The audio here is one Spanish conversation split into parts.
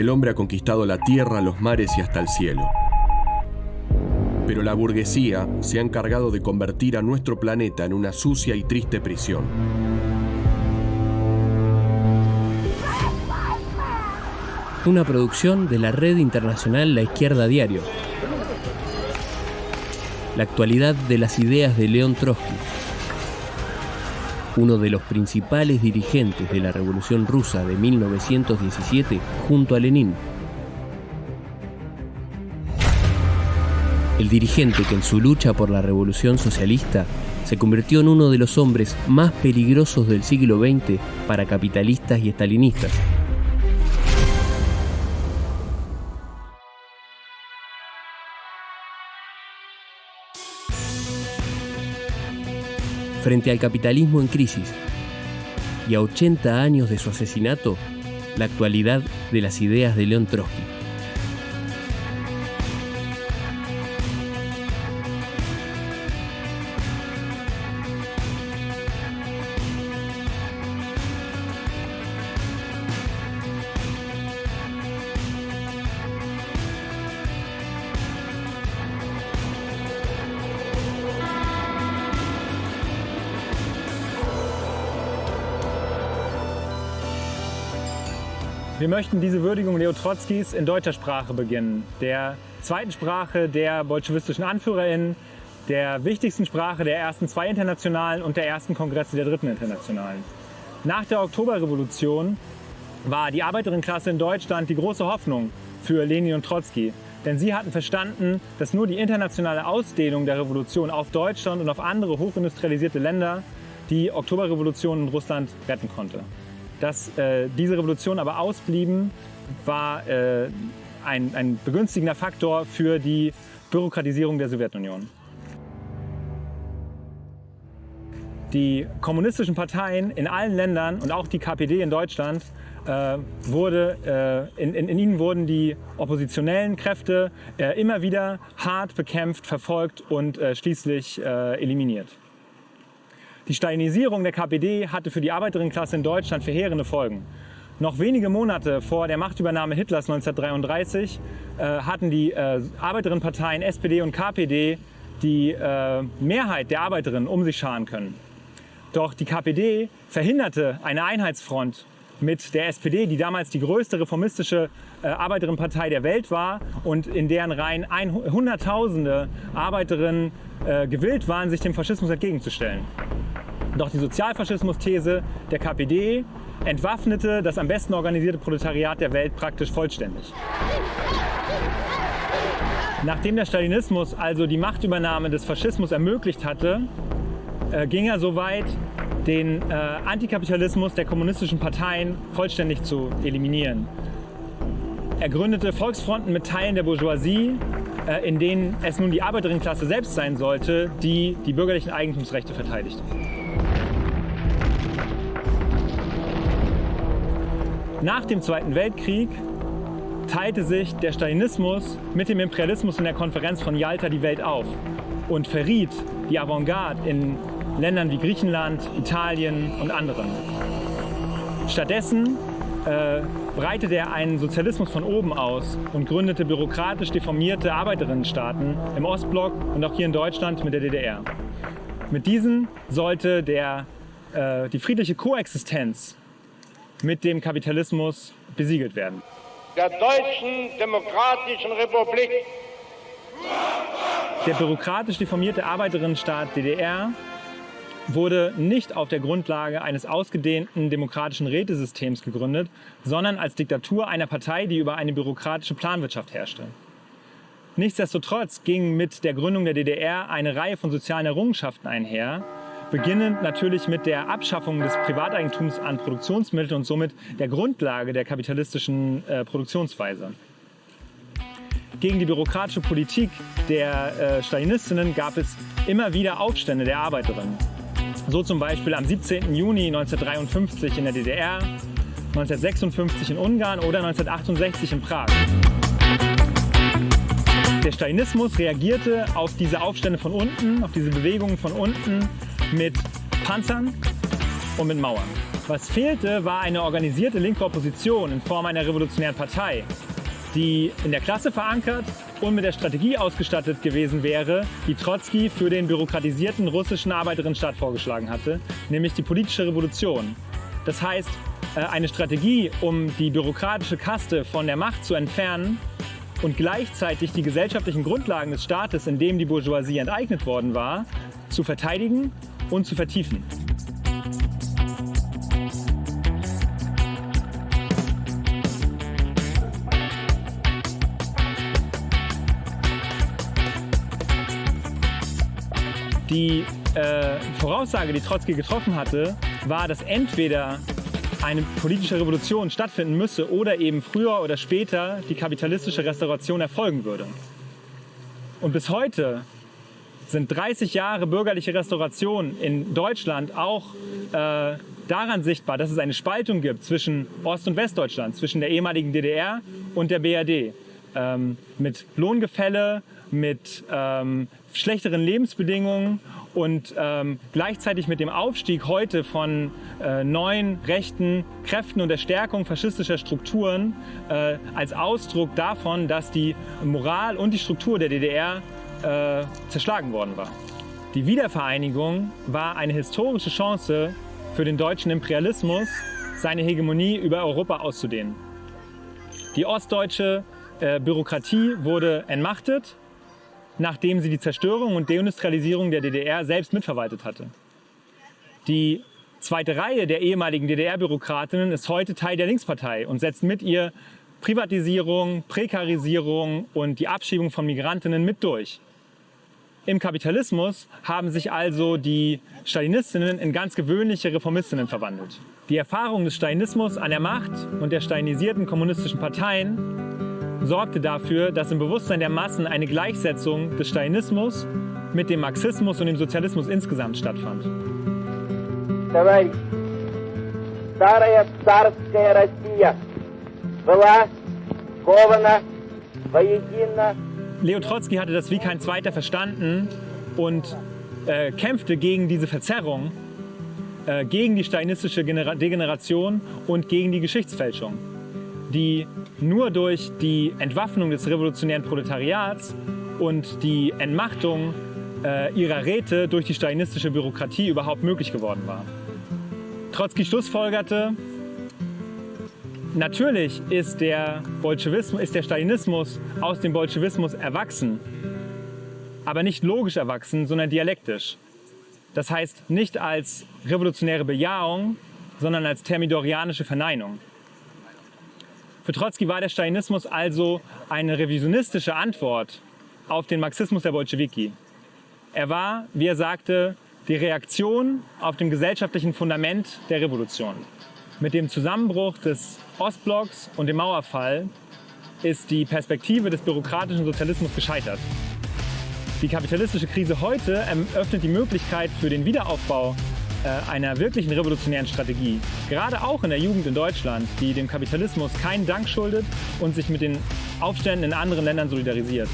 El hombre ha conquistado la tierra, los mares y hasta el cielo. Pero la burguesía se ha encargado de convertir a nuestro planeta en una sucia y triste prisión. Una producción de la red internacional La Izquierda Diario. La actualidad de las ideas de León Trotsky uno de los principales dirigentes de la Revolución Rusa de 1917 junto a Lenin. El dirigente que en su lucha por la revolución socialista se convirtió en uno de los hombres más peligrosos del siglo XX para capitalistas y estalinistas. Frente al capitalismo en crisis y a 80 años de su asesinato, la actualidad de las ideas de León Trotsky. Wir möchten diese Würdigung Leo Trotzkis in deutscher Sprache beginnen, der zweiten Sprache der bolschewistischen AnführerInnen, der wichtigsten Sprache der ersten zwei Internationalen und der ersten Kongresse der dritten Internationalen. Nach der Oktoberrevolution war die Arbeiterinnenklasse in Deutschland die große Hoffnung für Lenin und Trotzki. Denn sie hatten verstanden, dass nur die internationale Ausdehnung der Revolution auf Deutschland und auf andere hochindustrialisierte Länder die Oktoberrevolution in Russland retten konnte. Dass äh, diese Revolutionen aber ausblieben, war äh, ein, ein begünstigender Faktor für die Bürokratisierung der Sowjetunion. Die kommunistischen Parteien in allen Ländern und auch die KPD in Deutschland äh, wurde, äh, in, in, in, ihnen wurden die oppositionellen Kräfte äh, immer wieder hart bekämpft, verfolgt und äh, schließlich äh, eliminiert. Die Stalinisierung der KPD hatte für die Arbeiterinnenklasse in Deutschland verheerende Folgen. Noch wenige Monate vor der Machtübernahme Hitlers 1933 äh, hatten die äh, Arbeiterinnenparteien SPD und KPD die äh, Mehrheit der Arbeiterinnen um sich scharen können. Doch die KPD verhinderte eine Einheitsfront mit der SPD, die damals die größte reformistische äh, Arbeiterinnenpartei der Welt war und in deren Reihen Hunderttausende Arbeiterinnen äh, gewillt waren, sich dem Faschismus entgegenzustellen. Doch die Sozialfaschismus-These der KPD entwaffnete das am besten organisierte Proletariat der Welt praktisch vollständig. Nachdem der Stalinismus also die Machtübernahme des Faschismus ermöglicht hatte, äh, ging er so weit, den äh, Antikapitalismus der kommunistischen Parteien vollständig zu eliminieren. Er gründete Volksfronten mit Teilen der Bourgeoisie, in denen es nun die Arbeiterinnenklasse selbst sein sollte, die die bürgerlichen Eigentumsrechte verteidigte. Nach dem Zweiten Weltkrieg teilte sich der Stalinismus mit dem Imperialismus in der Konferenz von Yalta die Welt auf und verriet die Avantgarde in Ländern wie Griechenland, Italien und anderen. Stattdessen äh, breitete er einen Sozialismus von oben aus und gründete bürokratisch deformierte Arbeiterinnenstaaten im Ostblock und auch hier in Deutschland mit der DDR. Mit diesen sollte der, äh, die friedliche Koexistenz mit dem Kapitalismus besiegelt werden. Der Deutschen Demokratischen Republik. Der bürokratisch deformierte Arbeiterinnenstaat DDR wurde nicht auf der Grundlage eines ausgedehnten demokratischen Rätesystems gegründet, sondern als Diktatur einer Partei, die über eine bürokratische Planwirtschaft herrschte. Nichtsdestotrotz ging mit der Gründung der DDR eine Reihe von sozialen Errungenschaften einher, beginnend natürlich mit der Abschaffung des Privateigentums an Produktionsmitteln und somit der Grundlage der kapitalistischen äh, Produktionsweise. Gegen die bürokratische Politik der äh, Stalinistinnen gab es immer wieder Aufstände der Arbeiterinnen. So zum Beispiel am 17. Juni 1953 in der DDR, 1956 in Ungarn oder 1968 in Prag. Der Stalinismus reagierte auf diese Aufstände von unten, auf diese Bewegungen von unten mit Panzern, und mit Mauern. Was fehlte, war eine organisierte linke Opposition in Form einer revolutionären Partei, die in der Klasse verankert und mit der Strategie ausgestattet gewesen wäre, die Trotzki für den bürokratisierten russischen Arbeiterinnenstaat vorgeschlagen hatte, nämlich die politische Revolution. Das heißt, äh, eine Strategie, um die bürokratische Kaste von der Macht zu entfernen und gleichzeitig die gesellschaftlichen Grundlagen des Staates, in dem die Bourgeoisie enteignet worden war, zu verteidigen und zu vertiefen. Die äh, Voraussage, die Trotzki getroffen hatte, war, dass entweder eine politische Revolution stattfinden müsse oder eben früher oder später die kapitalistische Restauration erfolgen würde. Und bis heute sind 30 Jahre bürgerliche Restauration in Deutschland auch äh, daran sichtbar, dass es eine Spaltung gibt zwischen Ost- und Westdeutschland, zwischen der ehemaligen DDR und der BRD. Ähm, mit Lohngefälle, mit ähm, schlechteren Lebensbedingungen und ähm, gleichzeitig mit dem Aufstieg heute von äh, neuen rechten Kräften und der Stärkung faschistischer Strukturen äh, als Ausdruck davon, dass die Moral und die Struktur der DDR äh, zerschlagen worden war. Die Wiedervereinigung war eine historische Chance für den deutschen Imperialismus, seine Hegemonie über Europa auszudehnen. Die ostdeutsche äh, Bürokratie wurde entmachtet nachdem sie die Zerstörung und Deindustrialisierung der DDR selbst mitverwaltet hatte. Die zweite Reihe der ehemaligen DDR-Bürokratinnen ist heute Teil der Linkspartei und setzt mit ihr Privatisierung, Prekarisierung und die Abschiebung von Migrantinnen mit durch. Im Kapitalismus haben sich also die Stalinistinnen in ganz gewöhnliche Reformistinnen verwandelt. Die Erfahrung des Stalinismus an der Macht und der stalinisierten kommunistischen Parteien sorgte dafür, dass im Bewusstsein der Massen eine Gleichsetzung des Stalinismus mit dem Marxismus und dem Sozialismus insgesamt stattfand. Leo Trotzki hatte das wie kein zweiter verstanden und äh, kämpfte gegen diese Verzerrung, äh, gegen die stalinistische Genera Degeneration und gegen die Geschichtsfälschung die nur durch die Entwaffnung des revolutionären Proletariats und die Entmachtung äh, ihrer Räte durch die stalinistische Bürokratie überhaupt möglich geworden war. Trotzki schlussfolgerte, natürlich ist der, Bolschewismus, ist der Stalinismus aus dem Bolschewismus erwachsen, aber nicht logisch erwachsen, sondern dialektisch. Das heißt nicht als revolutionäre Bejahung, sondern als thermidorianische Verneinung. Für Trotzki war der Stalinismus also eine revisionistische Antwort auf den Marxismus der Bolschewiki. Er war, wie er sagte, die Reaktion auf dem gesellschaftlichen Fundament der Revolution. Mit dem Zusammenbruch des Ostblocks und dem Mauerfall ist die Perspektive des bürokratischen Sozialismus gescheitert. Die kapitalistische Krise heute eröffnet die Möglichkeit für den Wiederaufbau einer wirklichen revolutionären Strategie. Gerade auch in der Jugend in Deutschland, die dem Kapitalismus keinen Dank schuldet und sich mit den Aufständen in anderen Ländern solidarisiert.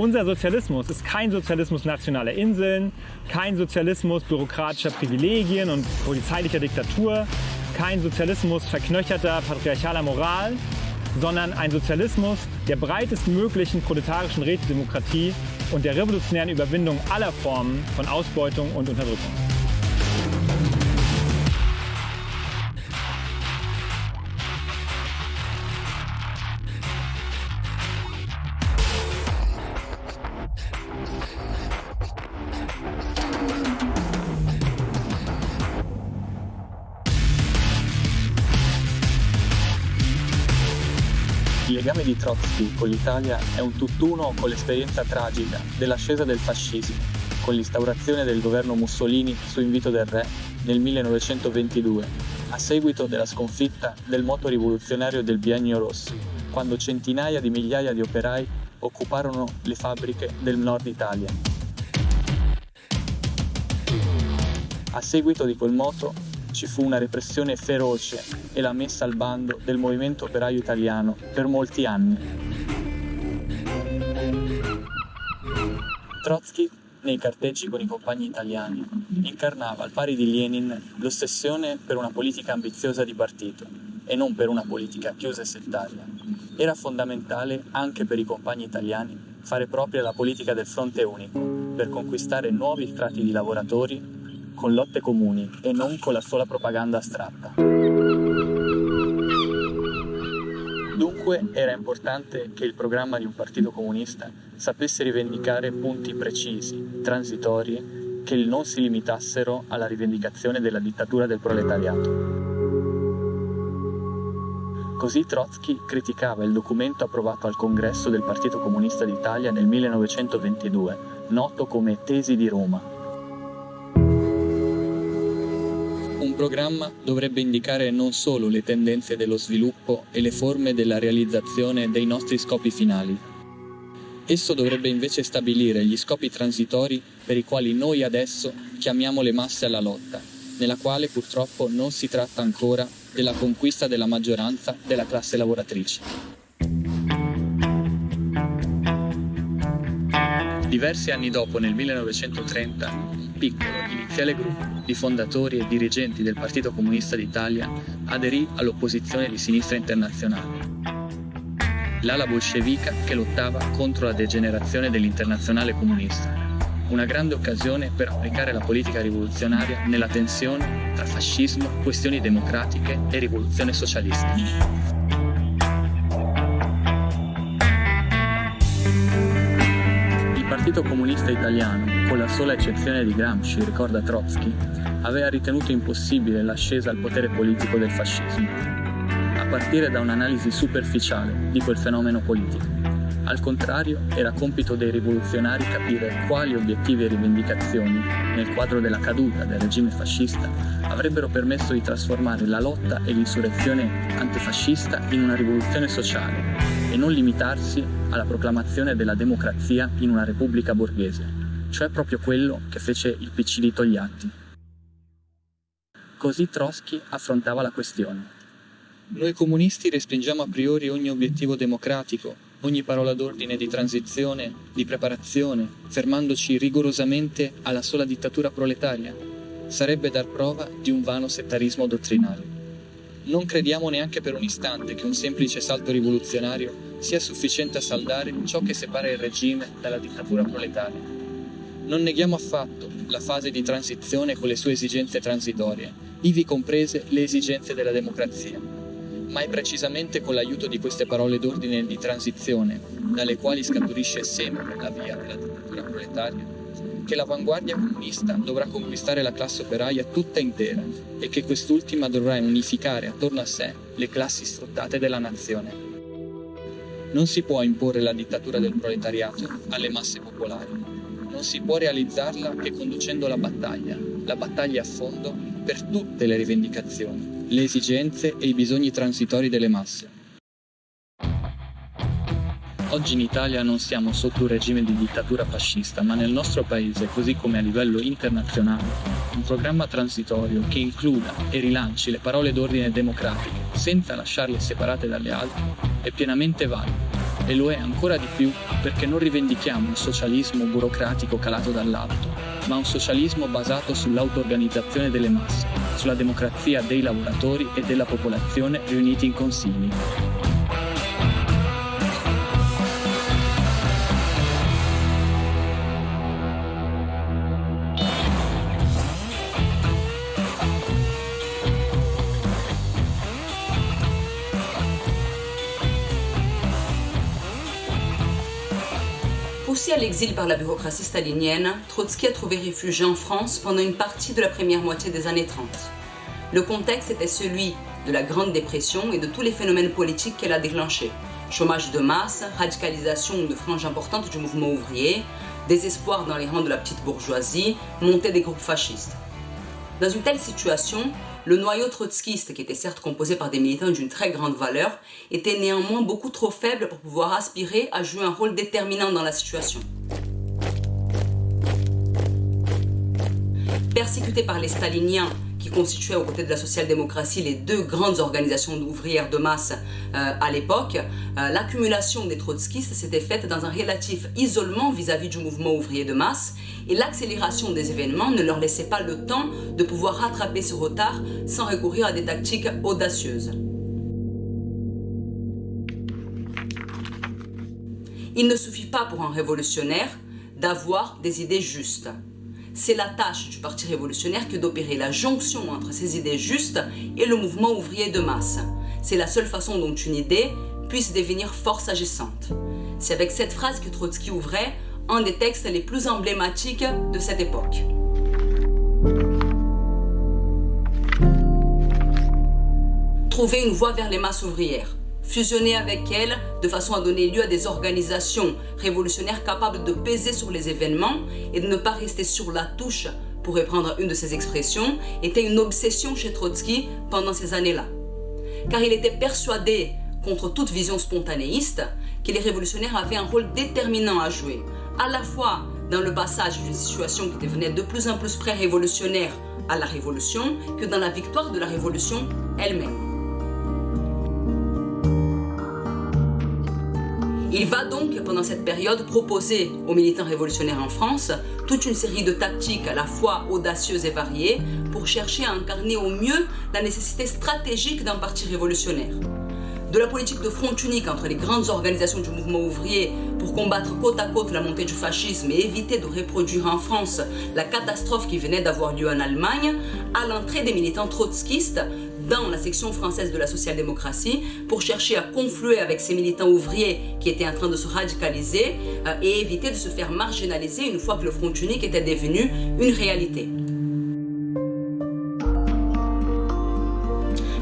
Unser Sozialismus ist kein Sozialismus nationaler Inseln, kein Sozialismus bürokratischer Privilegien und polizeilicher Diktatur, kein Sozialismus verknöcherter patriarchaler Moral, sondern ein Sozialismus der breitestmöglichen proletarischen Rätedemokratie und der revolutionären Überwindung aller Formen von Ausbeutung und Unterdrückung. Trotsky con l'Italia è un tutt'uno con l'esperienza tragica dell'ascesa del fascismo, con l'instaurazione del governo Mussolini su invito del re nel 1922, a seguito della sconfitta del moto rivoluzionario del Biennio Rosso, quando centinaia di migliaia di operai occuparono le fabbriche del nord Italia. A seguito di quel moto, ci fu una repressione feroce e la messa al bando del movimento operaio italiano per molti anni. Trotsky, nei carteggi con i compagni italiani, incarnava al pari di Lenin l'ossessione per una politica ambiziosa di partito e non per una politica chiusa e settaria. Era fondamentale anche per i compagni italiani fare propria la politica del fronte unico per conquistare nuovi strati di lavoratori con lotte comuni e non con la sola propaganda astratta. Dunque era importante che il programma di un partito comunista sapesse rivendicare punti precisi, transitori, che non si limitassero alla rivendicazione della dittatura del proletariato. Così Trotsky criticava il documento approvato al congresso del Partito Comunista d'Italia nel 1922, noto come Tesi di Roma, programma dovrebbe indicare non solo le tendenze dello sviluppo e le forme della realizzazione dei nostri scopi finali. Esso dovrebbe invece stabilire gli scopi transitori per i quali noi adesso chiamiamo le masse alla lotta, nella quale purtroppo non si tratta ancora della conquista della maggioranza della classe lavoratrice. Diversi anni dopo, nel 1930, un piccolo, iniziale gruppo di fondatori e dirigenti del Partito Comunista d'Italia aderì all'opposizione di sinistra internazionale. L'ala bolscevica che lottava contro la degenerazione dell'internazionale comunista. Una grande occasione per applicare la politica rivoluzionaria nella tensione tra fascismo, questioni democratiche e rivoluzione socialista. Partito Comunista Italiano, con la sola eccezione di Gramsci, ricorda Trotsky, aveva ritenuto impossibile l'ascesa al potere politico del fascismo, a partire da un'analisi superficiale di quel fenomeno politico. Al contrario, era compito dei rivoluzionari capire quali obiettivi e rivendicazioni, nel quadro della caduta del regime fascista, avrebbero permesso di trasformare la lotta e l'insurrezione antifascista in una rivoluzione sociale e non limitarsi alla proclamazione della democrazia in una repubblica borghese, cioè proprio quello che fece il PC di Togliatti. Così Trotsky affrontava la questione. Noi comunisti respingiamo a priori ogni obiettivo democratico, ogni parola d'ordine di transizione, di preparazione, fermandoci rigorosamente alla sola dittatura proletaria. Sarebbe dar prova di un vano settarismo dottrinale. Non crediamo neanche per un istante che un semplice salto rivoluzionario sia sufficiente a saldare ciò che separa il regime dalla dittatura proletaria. Non neghiamo affatto la fase di transizione con le sue esigenze transitorie, ivi comprese le esigenze della democrazia, ma è precisamente con l'aiuto di queste parole d'ordine di transizione, dalle quali scaturisce sempre la via della dittatura proletaria, che l'avanguardia comunista dovrà conquistare la classe operaia tutta intera e che quest'ultima dovrà unificare attorno a sé le classi sfruttate della nazione. Non si può imporre la dittatura del proletariato alle masse popolari. Non si può realizzarla che conducendo la battaglia, la battaglia a fondo per tutte le rivendicazioni, le esigenze e i bisogni transitori delle masse. Oggi in Italia non siamo sotto un regime di dittatura fascista, ma nel nostro paese, così come a livello internazionale, un programma transitorio che includa e rilanci le parole d'ordine democratiche senza lasciarle separate dalle altre è pienamente valido. E lo è ancora di più perché non rivendichiamo un socialismo burocratico calato dall'alto, ma un socialismo basato sull'auto-organizzazione delle masse, sulla democrazia dei lavoratori e della popolazione riuniti in consigli. À l'exil par la bureaucratie stalinienne, Trotsky a trouvé réfugié en France pendant une partie de la première moitié des années 30. Le contexte était celui de la Grande Dépression et de tous les phénomènes politiques qu'elle a déclenchés. Chômage de masse, radicalisation de franges importantes du mouvement ouvrier, désespoir dans les rangs de la petite bourgeoisie, montée des groupes fascistes. Dans une telle situation, le noyau trotskiste, qui était certes composé par des militants d'une très grande valeur, était néanmoins beaucoup trop faible pour pouvoir aspirer à jouer un rôle déterminant dans la situation. Persécuté par les staliniens constituaient aux côtés de la social-démocratie les deux grandes organisations ouvrières de masse à l'époque, l'accumulation des trotskistes s'était faite dans un relatif isolement vis-à-vis -vis du mouvement ouvrier de masse et l'accélération des événements ne leur laissait pas le temps de pouvoir rattraper ce retard sans recourir à des tactiques audacieuses. Il ne suffit pas pour un révolutionnaire d'avoir des idées justes. C'est la tâche du Parti révolutionnaire que d'opérer la jonction entre ces idées justes et le mouvement ouvrier de masse. C'est la seule façon dont une idée puisse devenir force agissante. C'est avec cette phrase que Trotsky ouvrait un des textes les plus emblématiques de cette époque. Trouver une voie vers les masses ouvrières fusionner avec elles de façon à donner lieu à des organisations révolutionnaires capables de peser sur les événements et de ne pas rester sur la touche, pour reprendre une de ses expressions, était une obsession chez Trotsky pendant ces années-là. Car il était persuadé, contre toute vision spontanéiste, que les révolutionnaires avaient un rôle déterminant à jouer, à la fois dans le passage d'une situation qui devenait de plus en plus pré-révolutionnaire à la révolution, que dans la victoire de la révolution elle-même. Il va donc, pendant cette période, proposer aux militants révolutionnaires en France toute une série de tactiques à la fois audacieuses et variées pour chercher à incarner au mieux la nécessité stratégique d'un parti révolutionnaire. De la politique de front unique entre les grandes organisations du mouvement ouvrier pour combattre côte à côte la montée du fascisme et éviter de reproduire en France la catastrophe qui venait d'avoir lieu en Allemagne, à l'entrée des militants trotskistes dans la section française de la social-démocratie pour chercher à confluer avec ces militants ouvriers qui étaient en train de se radicaliser euh, et éviter de se faire marginaliser une fois que le Front unique était devenu une réalité.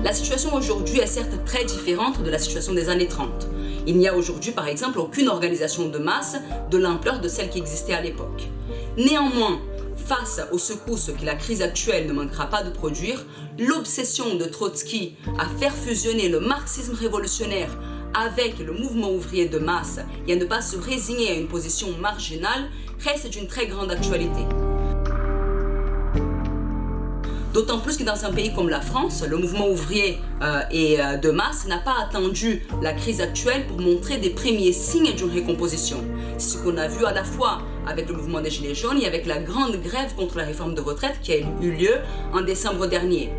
La situation aujourd'hui est certes très différente de la situation des années 30. Il n'y a aujourd'hui par exemple aucune organisation de masse de l'ampleur de celle qui existait à l'époque. Néanmoins, face aux secousses que la crise actuelle ne manquera pas de produire, l'obsession de Trotsky à faire fusionner le marxisme révolutionnaire avec le mouvement ouvrier de masse et à ne pas se résigner à une position marginale reste d'une très grande actualité. D'autant plus que dans un pays comme la France, le mouvement ouvrier euh, et euh, de masse n'a pas attendu la crise actuelle pour montrer des premiers signes d'une récomposition. C'est ce qu'on a vu à la fois avec le mouvement des Gilets jaunes et avec la grande grève contre la réforme de retraite qui a eu lieu en décembre dernier.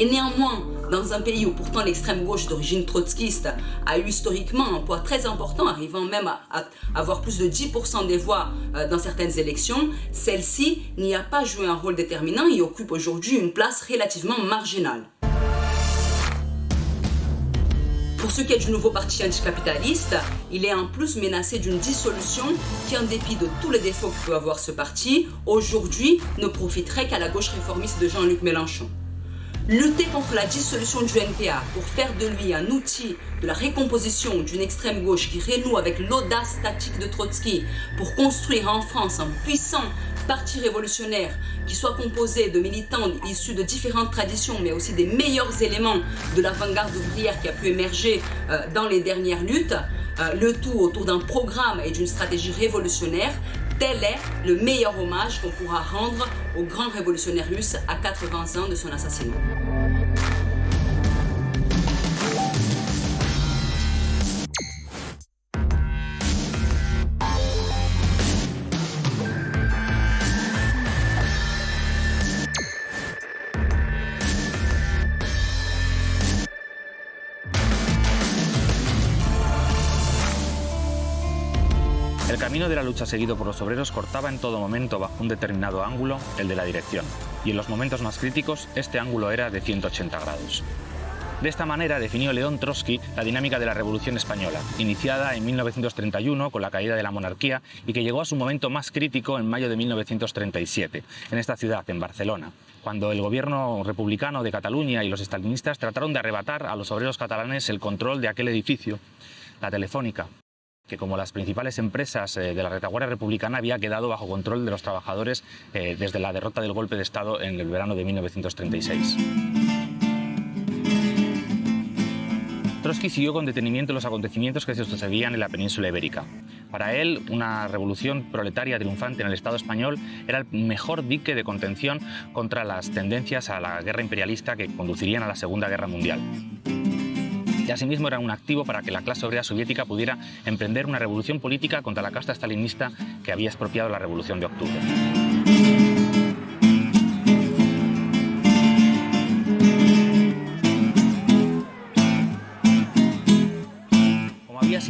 Et néanmoins, dans un pays où pourtant l'extrême gauche d'origine trotskiste a eu historiquement un poids très important, arrivant même à, avoir plus de 10% des voix euh, dans certaines élections, celle-ci n'y a pas joué un rôle déterminant et occupe aujourd'hui une place relativement marginale. Pour ce qui est du nouveau parti anticapitaliste, il est en plus menacé d'une dissolution qui, en dépit de tous les défauts que peut avoir ce parti, aujourd'hui ne profiterait qu'à la gauche réformiste de Jean-Luc Mélenchon. Lutter contre la dissolution du NPA pour faire de lui un outil de la récomposition d'une extrême gauche qui renoue avec l'audace tactique de Trotsky pour construire en France un puissant parti révolutionnaire qui soit composé de militants issus de différentes traditions mais aussi des meilleurs éléments de l'avant-garde ouvrière qui a pu émerger euh, dans les dernières luttes, euh, le tout autour d'un programme et d'une stratégie révolutionnaire Tel est le meilleur hommage qu'on pourra rendre au grand révolutionnaire russe à 80 ans de son assassinat. Camino de la lucha seguido por los obreros cortaba en todo momento bajo un determinado ángulo, el de la dirección, y en los momentos más críticos este ángulo era de 180 grados. De esta manera definió León Trotsky la dinámica de la Revolución Española, iniciada en 1931 con la caída de la monarquía y que llegó a su momento más crítico en mayo de 1937, en esta ciudad, en Barcelona, cuando el gobierno republicano de Cataluña y los estalinistas trataron de arrebatar a los obreros catalanes el control de aquel edificio, la Telefónica, que como las principales empresas eh, de la retaguardia republicana había quedado bajo control de los trabajadores eh, desde la derrota del golpe de Estado en el verano de 1936. Trotsky siguió con detenimiento los acontecimientos que se sucedían en la península ibérica. Para él, una revolución proletaria triunfante en el Estado español era el mejor dique de contención contra las tendencias a la guerra imperialista que conducirían a la Segunda Guerra Mundial. Y asimismo era un activo para que la clase obrera soviética pudiera emprender una revolución política contra la casta stalinista que había expropiado la Revolución de Octubre.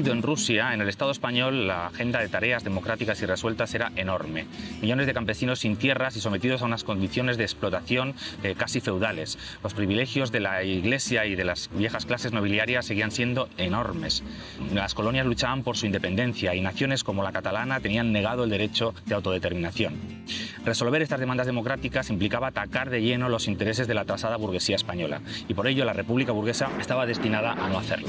En Rusia, en el Estado español, la agenda de tareas democráticas y resueltas era enorme. Millones de campesinos sin tierras y sometidos a unas condiciones de explotación eh, casi feudales. Los privilegios de la Iglesia y de las viejas clases nobiliarias seguían siendo enormes. Las colonias luchaban por su independencia y naciones como la catalana tenían negado el derecho de autodeterminación. Resolver estas demandas democráticas implicaba atacar de lleno los intereses de la atrasada burguesía española y por ello la República burguesa estaba destinada a no hacerlo.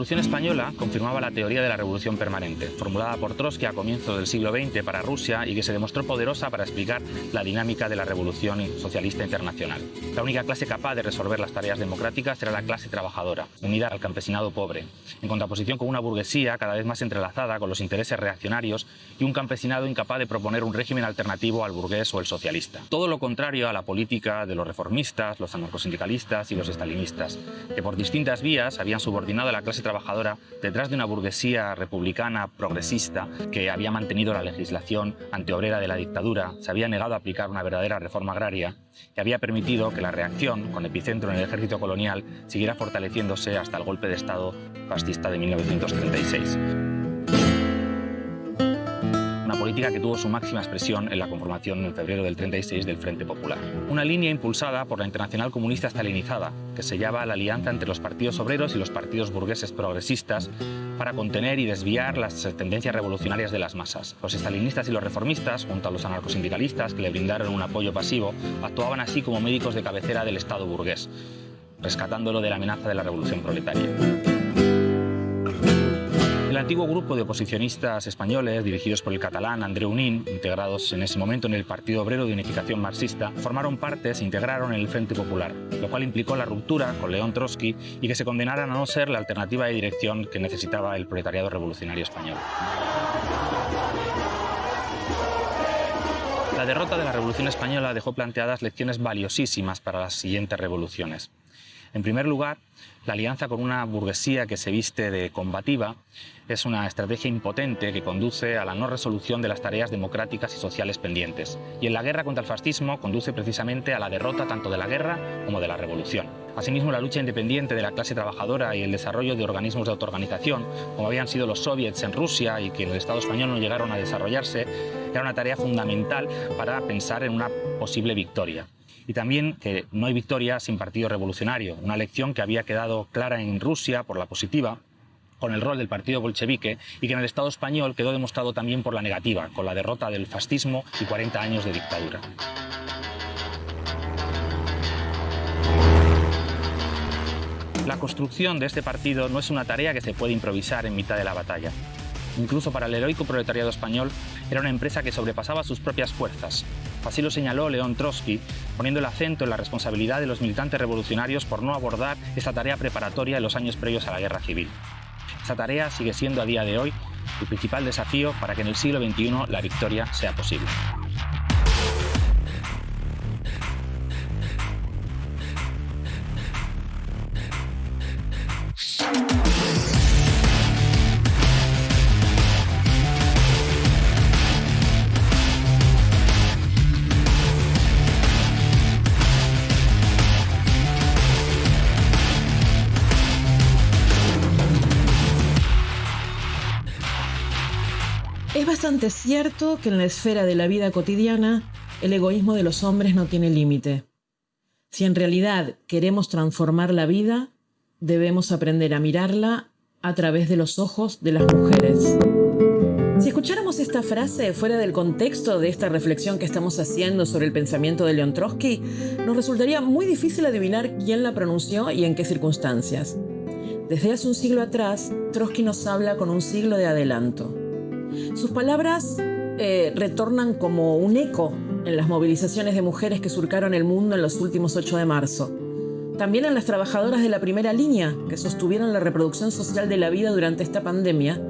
Revolución Española confirmaba la teoría de la revolución permanente, formulada por Trotsky a comienzos del siglo XX para Rusia y que se demostró poderosa para explicar la dinámica de la revolución socialista internacional. La única clase capaz de resolver las tareas democráticas era la clase trabajadora, unida al campesinado pobre, en contraposición con una burguesía cada vez más entrelazada con los intereses reaccionarios y un campesinado incapaz de proponer un régimen alternativo al burgués o el socialista. Todo lo contrario a la política de los reformistas, los anarcosindicalistas y los estalinistas, que por distintas vías habían subordinado a la clase trabajadora detrás de una burguesía republicana progresista que había mantenido la legislación antiobrera de la dictadura, se había negado a aplicar una verdadera reforma agraria y había permitido que la reacción, con epicentro en el ejército colonial, siguiera fortaleciéndose hasta el golpe de Estado fascista de 1936 política que tuvo su máxima expresión en la conformación en febrero del 36 del Frente Popular. Una línea impulsada por la Internacional Comunista Stalinizada, que sellaba la alianza entre los partidos obreros y los partidos burgueses progresistas para contener y desviar las tendencias revolucionarias de las masas. Los estalinistas y los reformistas, junto a los anarcosindicalistas que le brindaron un apoyo pasivo, actuaban así como médicos de cabecera del Estado burgués, rescatándolo de la amenaza de la revolución proletaria. El antiguo grupo de oposicionistas españoles, dirigidos por el catalán Andreu Nin, integrados en ese momento en el Partido Obrero de Unificación Marxista, formaron parte, se integraron en el Frente Popular, lo cual implicó la ruptura con León Trotsky y que se condenaran a no ser la alternativa de dirección que necesitaba el proletariado revolucionario español. La derrota de la Revolución Española dejó planteadas lecciones valiosísimas para las siguientes revoluciones. En primer lugar, la alianza con una burguesía que se viste de combativa es una estrategia impotente que conduce a la no resolución de las tareas democráticas y sociales pendientes. Y en la guerra contra el fascismo conduce precisamente a la derrota tanto de la guerra como de la revolución. Asimismo, la lucha independiente de la clase trabajadora y el desarrollo de organismos de autoorganización, como habían sido los soviets en Rusia y que en el Estado español no llegaron a desarrollarse, era una tarea fundamental para pensar en una posible victoria y también que no hay victoria sin partido revolucionario, una lección que había quedado clara en Rusia por la positiva, con el rol del partido bolchevique y que en el Estado español quedó demostrado también por la negativa, con la derrota del fascismo y 40 años de dictadura. La construcción de este partido no es una tarea que se puede improvisar en mitad de la batalla. Incluso para el heroico proletariado español era una empresa que sobrepasaba sus propias fuerzas, Así lo señaló León Trotsky, poniendo el acento en la responsabilidad de los militantes revolucionarios por no abordar esta tarea preparatoria en los años previos a la guerra civil. Esta tarea sigue siendo a día de hoy el principal desafío para que en el siglo XXI la victoria sea posible. Bastante cierto que en la esfera de la vida cotidiana el egoísmo de los hombres no tiene límite. Si en realidad queremos transformar la vida, debemos aprender a mirarla a través de los ojos de las mujeres. Si escucháramos esta frase fuera del contexto de esta reflexión que estamos haciendo sobre el pensamiento de Leon Trotsky, nos resultaría muy difícil adivinar quién la pronunció y en qué circunstancias. Desde hace un siglo atrás, Trotsky nos habla con un siglo de adelanto. Sus palabras eh, retornan como un eco en las movilizaciones de mujeres que surcaron el mundo en los últimos 8 de marzo. También en las trabajadoras de la primera línea que sostuvieron la reproducción social de la vida durante esta pandemia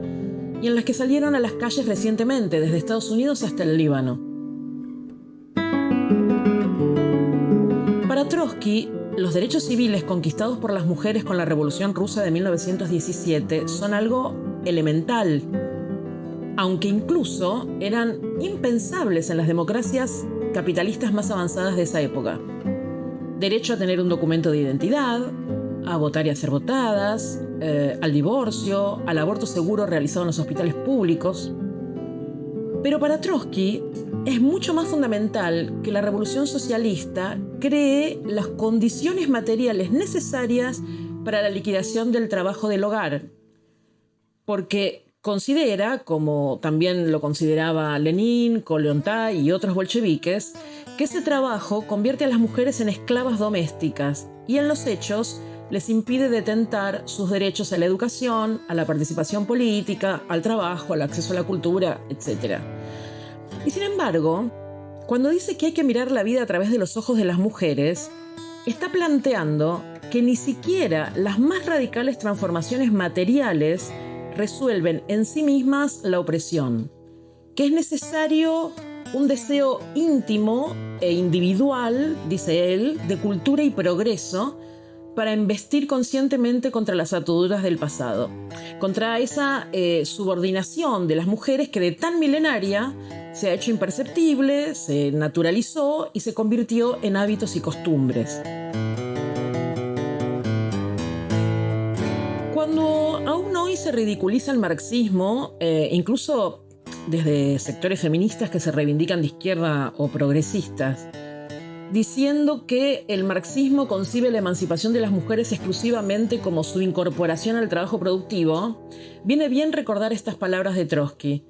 y en las que salieron a las calles recientemente, desde Estados Unidos hasta el Líbano. Para Trotsky, los derechos civiles conquistados por las mujeres con la Revolución Rusa de 1917 son algo elemental, aunque incluso eran impensables en las democracias capitalistas más avanzadas de esa época. Derecho a tener un documento de identidad, a votar y a ser votadas, eh, al divorcio, al aborto seguro realizado en los hospitales públicos. Pero para Trotsky es mucho más fundamental que la revolución socialista cree las condiciones materiales necesarias para la liquidación del trabajo del hogar, porque considera, como también lo consideraba Lenin, Kolyontai y otros bolcheviques, que ese trabajo convierte a las mujeres en esclavas domésticas y en los hechos les impide detentar sus derechos a la educación, a la participación política, al trabajo, al acceso a la cultura, etc. Y sin embargo, cuando dice que hay que mirar la vida a través de los ojos de las mujeres, está planteando que ni siquiera las más radicales transformaciones materiales resuelven en sí mismas la opresión, que es necesario un deseo íntimo e individual, dice él, de cultura y progreso, para investir conscientemente contra las ataduras del pasado, contra esa eh, subordinación de las mujeres que de tan milenaria se ha hecho imperceptible, se naturalizó y se convirtió en hábitos y costumbres. Cuando aún hoy se ridiculiza el marxismo, eh, incluso desde sectores feministas que se reivindican de izquierda o progresistas, diciendo que el marxismo concibe la emancipación de las mujeres exclusivamente como su incorporación al trabajo productivo, viene bien recordar estas palabras de Trotsky.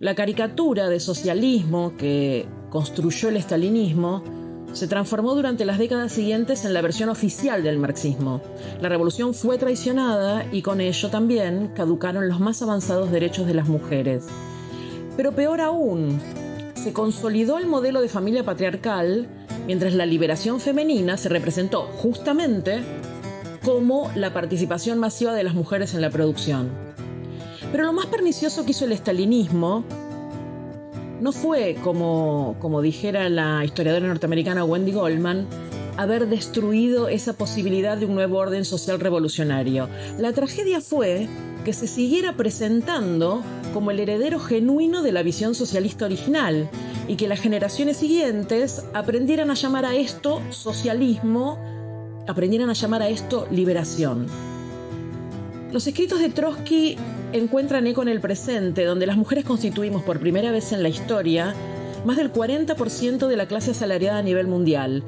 La caricatura de socialismo que construyó el estalinismo se transformó durante las décadas siguientes en la versión oficial del marxismo. La revolución fue traicionada y con ello también caducaron los más avanzados derechos de las mujeres. Pero peor aún, se consolidó el modelo de familia patriarcal mientras la liberación femenina se representó justamente como la participación masiva de las mujeres en la producción. Pero lo más pernicioso que hizo el estalinismo no fue, como, como dijera la historiadora norteamericana Wendy Goldman, haber destruido esa posibilidad de un nuevo orden social revolucionario. La tragedia fue que se siguiera presentando como el heredero genuino de la visión socialista original y que las generaciones siguientes aprendieran a llamar a esto socialismo, aprendieran a llamar a esto liberación. Los escritos de Trotsky encuentran eco en el presente, donde las mujeres constituimos por primera vez en la historia más del 40% de la clase asalariada a nivel mundial.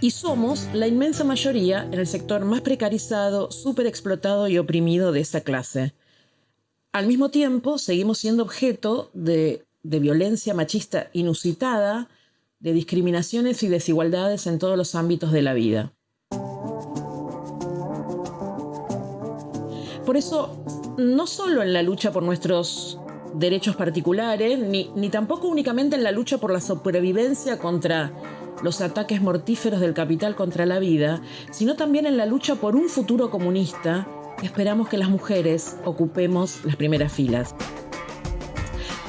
Y somos la inmensa mayoría en el sector más precarizado, explotado y oprimido de esa clase. Al mismo tiempo, seguimos siendo objeto de de violencia machista inusitada, de discriminaciones y desigualdades en todos los ámbitos de la vida. Por eso, no solo en la lucha por nuestros derechos particulares, ni, ni, tampoco únicamente en la lucha por la supervivencia contra los ataques mortíferos del capital contra la vida, sino también en la lucha por un futuro comunista, esperamos que las mujeres ocupemos las primeras filas.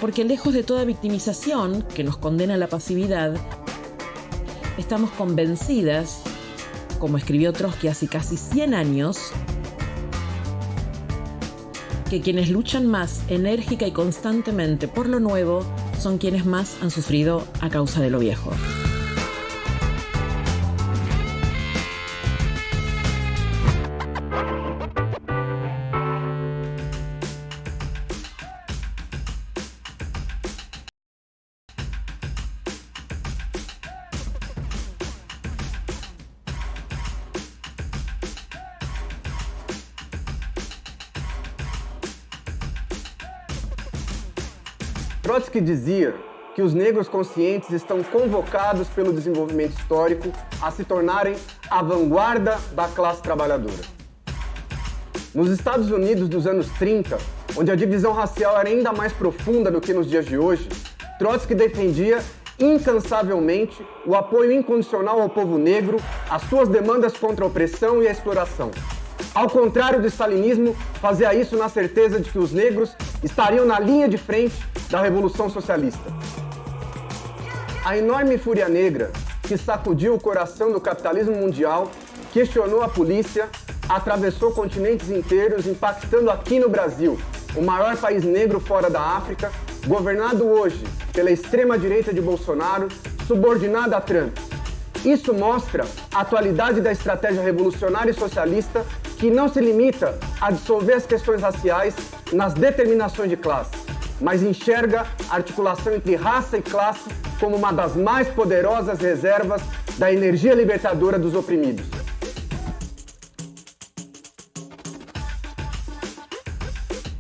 Porque lejos de toda victimización que nos condena a la pasividad, estamos convencidas, como escribió Trotsky hace casi 100 años, que quienes luchan más enérgica y constantemente por lo nuevo son quienes más han sufrido a causa de lo viejo. Trotsky dizia que os negros conscientes estão convocados pelo desenvolvimento histórico a se tornarem a vanguarda da classe trabalhadora. Nos Estados Unidos dos anos 30, onde a divisão racial era ainda mais profunda do que nos dias de hoje, Trotsky defendia incansavelmente o apoio incondicional ao povo negro, às suas demandas contra a opressão e a exploração. Ao contrário do stalinismo, fazia isso na certeza de que os negros estariam na linha de frente da Revolução Socialista. A enorme fúria negra que sacudiu o coração do capitalismo mundial questionou a polícia, atravessou continentes inteiros, impactando aqui no Brasil, o maior país negro fora da África, governado hoje pela extrema-direita de Bolsonaro, subordinada a Trump. Isso mostra a atualidade da estratégia revolucionária e socialista que não se limita a dissolver as questões raciais nas determinações de classe, mas enxerga a articulação entre raça e classe como uma das mais poderosas reservas da energia libertadora dos oprimidos.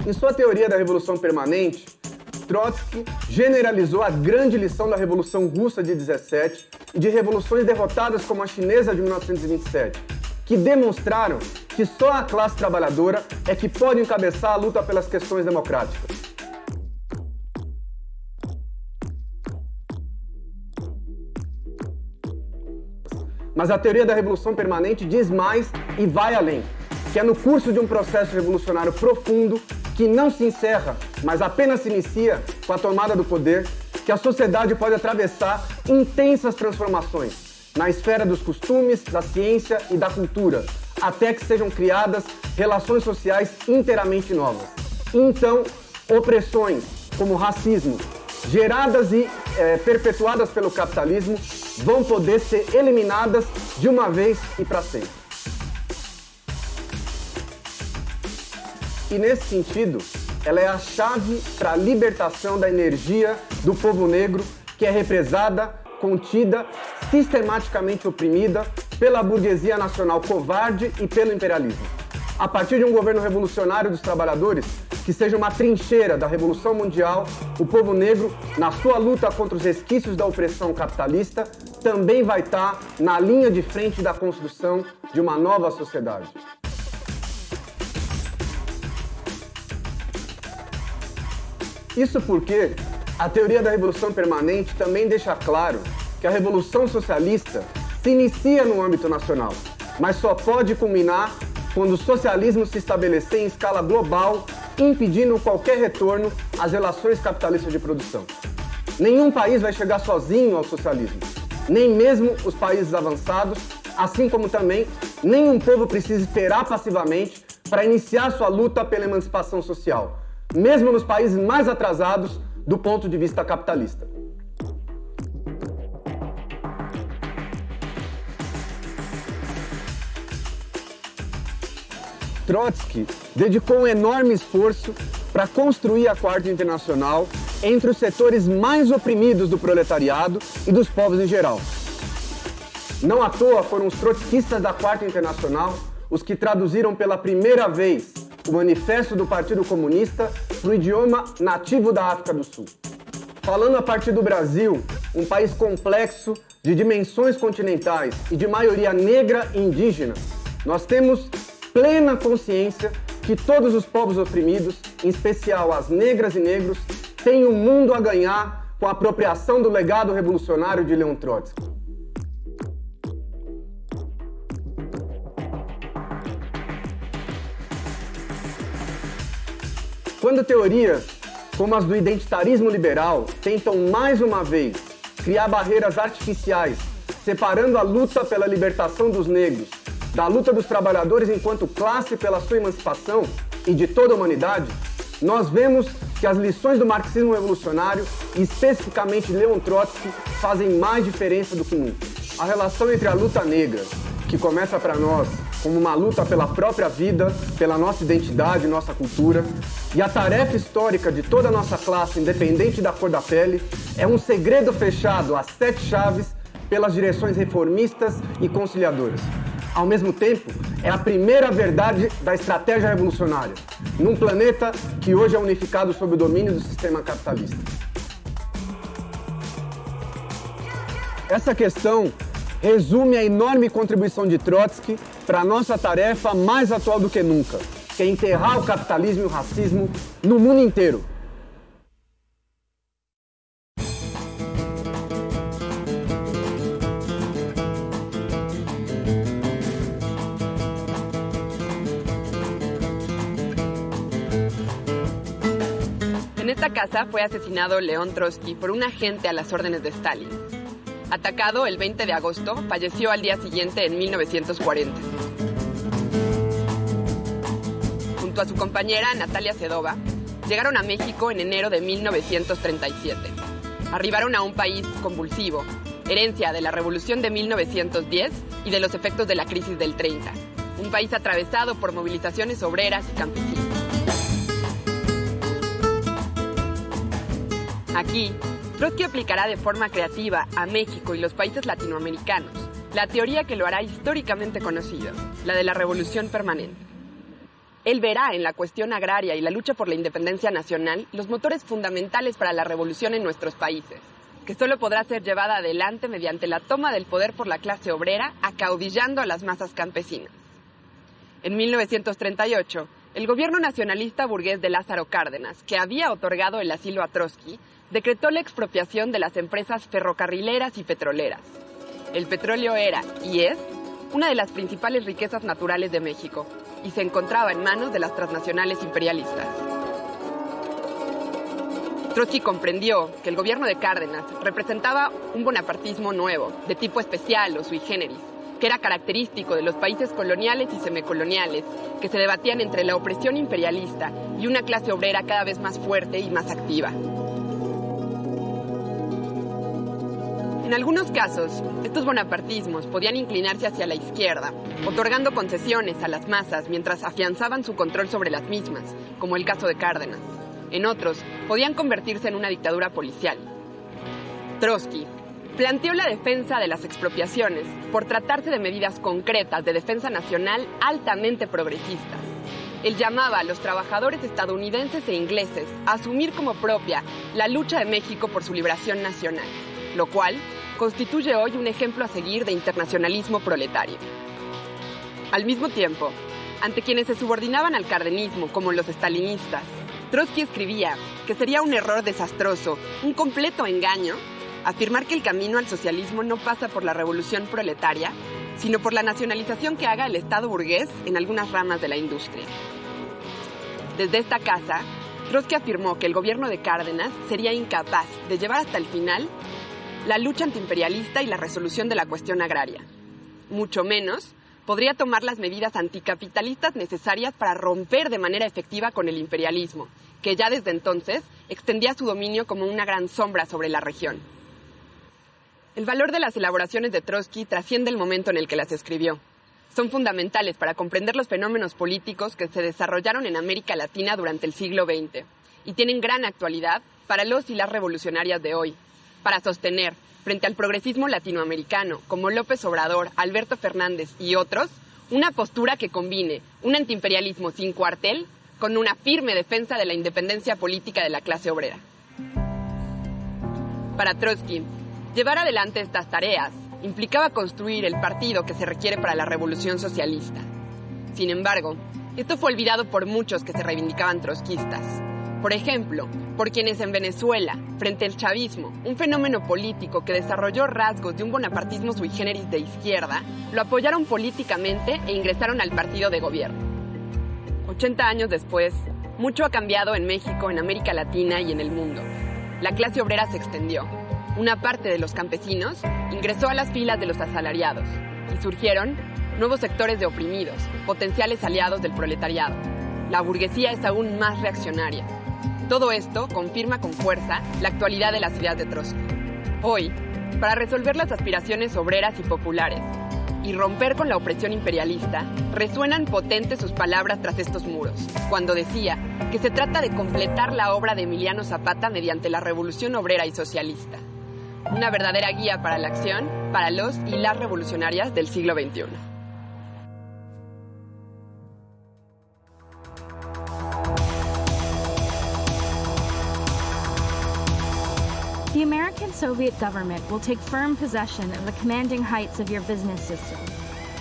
Em sua teoria da Revolução Permanente, Trotsky generalizou a grande lição da Revolução Russa de 17 e de revoluções derrotadas como a chinesa de 1927, que demonstraram que só a classe trabalhadora é que pode encabeçar a luta pelas questões democráticas. Mas a teoria da revolução permanente diz mais e vai além, que é no curso de um processo revolucionário profundo que não se encerra, mas apenas se inicia com a tomada do poder, que a sociedade pode atravessar intensas transformações na esfera dos costumes, da ciência e da cultura, até que sejam criadas relações sociais inteiramente novas. Então, opressões como racismo, geradas e é, perpetuadas pelo capitalismo, vão poder ser eliminadas de uma vez e para sempre. E nesse sentido, ela é a chave para a libertação da energia do povo negro que é represada, contida, sistematicamente oprimida pela burguesia nacional covarde e pelo imperialismo. A partir de um governo revolucionário dos trabalhadores, que seja uma trincheira da Revolução Mundial, o povo negro, na sua luta contra os resquícios da opressão capitalista, também vai estar na linha de frente da construção de uma nova sociedade. Isso porque a teoria da revolução permanente também deixa claro que a revolução socialista se inicia no âmbito nacional, mas só pode culminar quando o socialismo se estabelecer em escala global, impedindo qualquer retorno às relações capitalistas de produção. Nenhum país vai chegar sozinho ao socialismo, nem mesmo os países avançados, assim como também nenhum povo precisa esperar passivamente para iniciar sua luta pela emancipação social mesmo nos países mais atrasados do ponto de vista capitalista. Trotsky dedicou um enorme esforço para construir a Quarta Internacional entre os setores mais oprimidos do proletariado e dos povos em geral. Não à toa foram os trotskistas da Quarta Internacional os que traduziram pela primeira vez o Manifesto do Partido Comunista no idioma nativo da África do Sul. Falando a partir do Brasil, um país complexo, de dimensões continentais e de maioria negra e indígena, nós temos plena consciência que todos os povos oprimidos, em especial as negras e negros, têm um mundo a ganhar com a apropriação do legado revolucionário de Leon Trotsky. Quando teorias como as do identitarismo liberal tentam mais uma vez criar barreiras artificiais, separando a luta pela libertação dos negros da luta dos trabalhadores enquanto classe pela sua emancipação e de toda a humanidade, nós vemos que as lições do marxismo revolucionário, e especificamente Leon Trotsky, fazem mais diferença do que nunca. A relação entre a luta negra, que começa para nós como uma luta pela própria vida, pela nossa identidade, nossa cultura. E a tarefa histórica de toda a nossa classe, independente da cor da pele, é um segredo fechado a sete chaves pelas direções reformistas e conciliadoras. Ao mesmo tempo, é a primeira verdade da estratégia revolucionária, num planeta que hoje é unificado sob o domínio do sistema capitalista. Essa questão resume a enorme contribuição de Trotsky para a nossa tarefa mais atual do que nunca, que é enterrar o capitalismo e o racismo no mundo inteiro. En esta casa fue asesinado León Trotsky por un agente a las órdenes de Stalin. Atacado el 20 de agosto, falleció al día siguiente en 1940. Junto a su compañera Natalia Sedova, llegaron a México en enero de 1937. Arribaron a un país convulsivo, herencia de la revolución de 1910 y de los efectos de la crisis del 30. Un país atravesado por movilizaciones obreras y campesinas. Aquí, Trotsky aplicará de forma creativa a México y los países latinoamericanos la teoría que lo hará históricamente conocido, la de la revolución permanente. Él verá en la cuestión agraria y la lucha por la independencia nacional los motores fundamentales para la revolución en nuestros países, que solo podrá ser llevada adelante mediante la toma del poder por la clase obrera, acaudillando a las masas campesinas. En 1938, el gobierno nacionalista burgués de Lázaro Cárdenas, que había otorgado el asilo a Trotsky, decretó la expropiación de las empresas ferrocarrileras y petroleras. El petróleo era, y es, una de las principales riquezas naturales de México, y se encontraba en manos de las transnacionales imperialistas. Trotsky comprendió que el gobierno de Cárdenas representaba un bonapartismo nuevo, de tipo especial o sui generis, que era característico de los países coloniales y semicoloniales, que se debatían entre la opresión imperialista y una clase obrera cada vez más fuerte y más activa. En algunos casos, estos bonapartismos podían inclinarse hacia la izquierda, otorgando concesiones a las masas mientras afianzaban su control sobre las mismas, como el caso de Cárdenas. En otros, podían convertirse en una dictadura policial. Trotsky planteó la defensa de las expropiaciones por tratarse de medidas concretas de defensa nacional altamente progresistas. Él llamaba a los trabajadores estadounidenses e ingleses a asumir como propia la lucha de México por su liberación nacional lo cual constituye hoy un ejemplo a seguir de internacionalismo proletario. Al mismo tiempo, ante quienes se subordinaban al cardenismo como los estalinistas, Trotsky escribía que sería un error desastroso, un completo engaño, afirmar que el camino al socialismo no pasa por la revolución proletaria, sino por la nacionalización que haga el Estado burgués en algunas ramas de la industria. Desde esta casa, Trotsky afirmó que el gobierno de Cárdenas sería incapaz de llevar hasta el final la lucha antiimperialista y la resolución de la cuestión agraria. Mucho menos podría tomar las medidas anticapitalistas necesarias para romper de manera efectiva con el imperialismo, que ya desde entonces extendía su dominio como una gran sombra sobre la región. El valor de las elaboraciones de Trotsky trasciende el momento en el que las escribió. Son fundamentales para comprender los fenómenos políticos que se desarrollaron en América Latina durante el siglo XX y tienen gran actualidad para los y las revolucionarias de hoy, para sostener, frente al progresismo latinoamericano, como López Obrador, Alberto Fernández y otros, una postura que combine un antiimperialismo sin cuartel con una firme defensa de la independencia política de la clase obrera. Para Trotsky, llevar adelante estas tareas implicaba construir el partido que se requiere para la revolución socialista. Sin embargo, esto fue olvidado por muchos que se reivindicaban trotskistas. Por ejemplo, por quienes en Venezuela, frente al chavismo, un fenómeno político que desarrolló rasgos de un bonapartismo sui generis de izquierda, lo apoyaron políticamente e ingresaron al partido de gobierno. 80 años después, mucho ha cambiado en México, en América Latina y en el mundo. La clase obrera se extendió. Una parte de los campesinos ingresó a las filas de los asalariados y surgieron nuevos sectores de oprimidos, potenciales aliados del proletariado. La burguesía es aún más reaccionaria, todo esto confirma con fuerza la actualidad de las ideas de Trotsky. Hoy, para resolver las aspiraciones obreras y populares y romper con la opresión imperialista, resuenan potentes sus palabras tras estos muros, cuando decía que se trata de completar la obra de Emiliano Zapata mediante la revolución obrera y socialista. Una verdadera guía para la acción para los y las revolucionarias del siglo XXI. The American Soviet government will take firm possession of the commanding heights of your business system,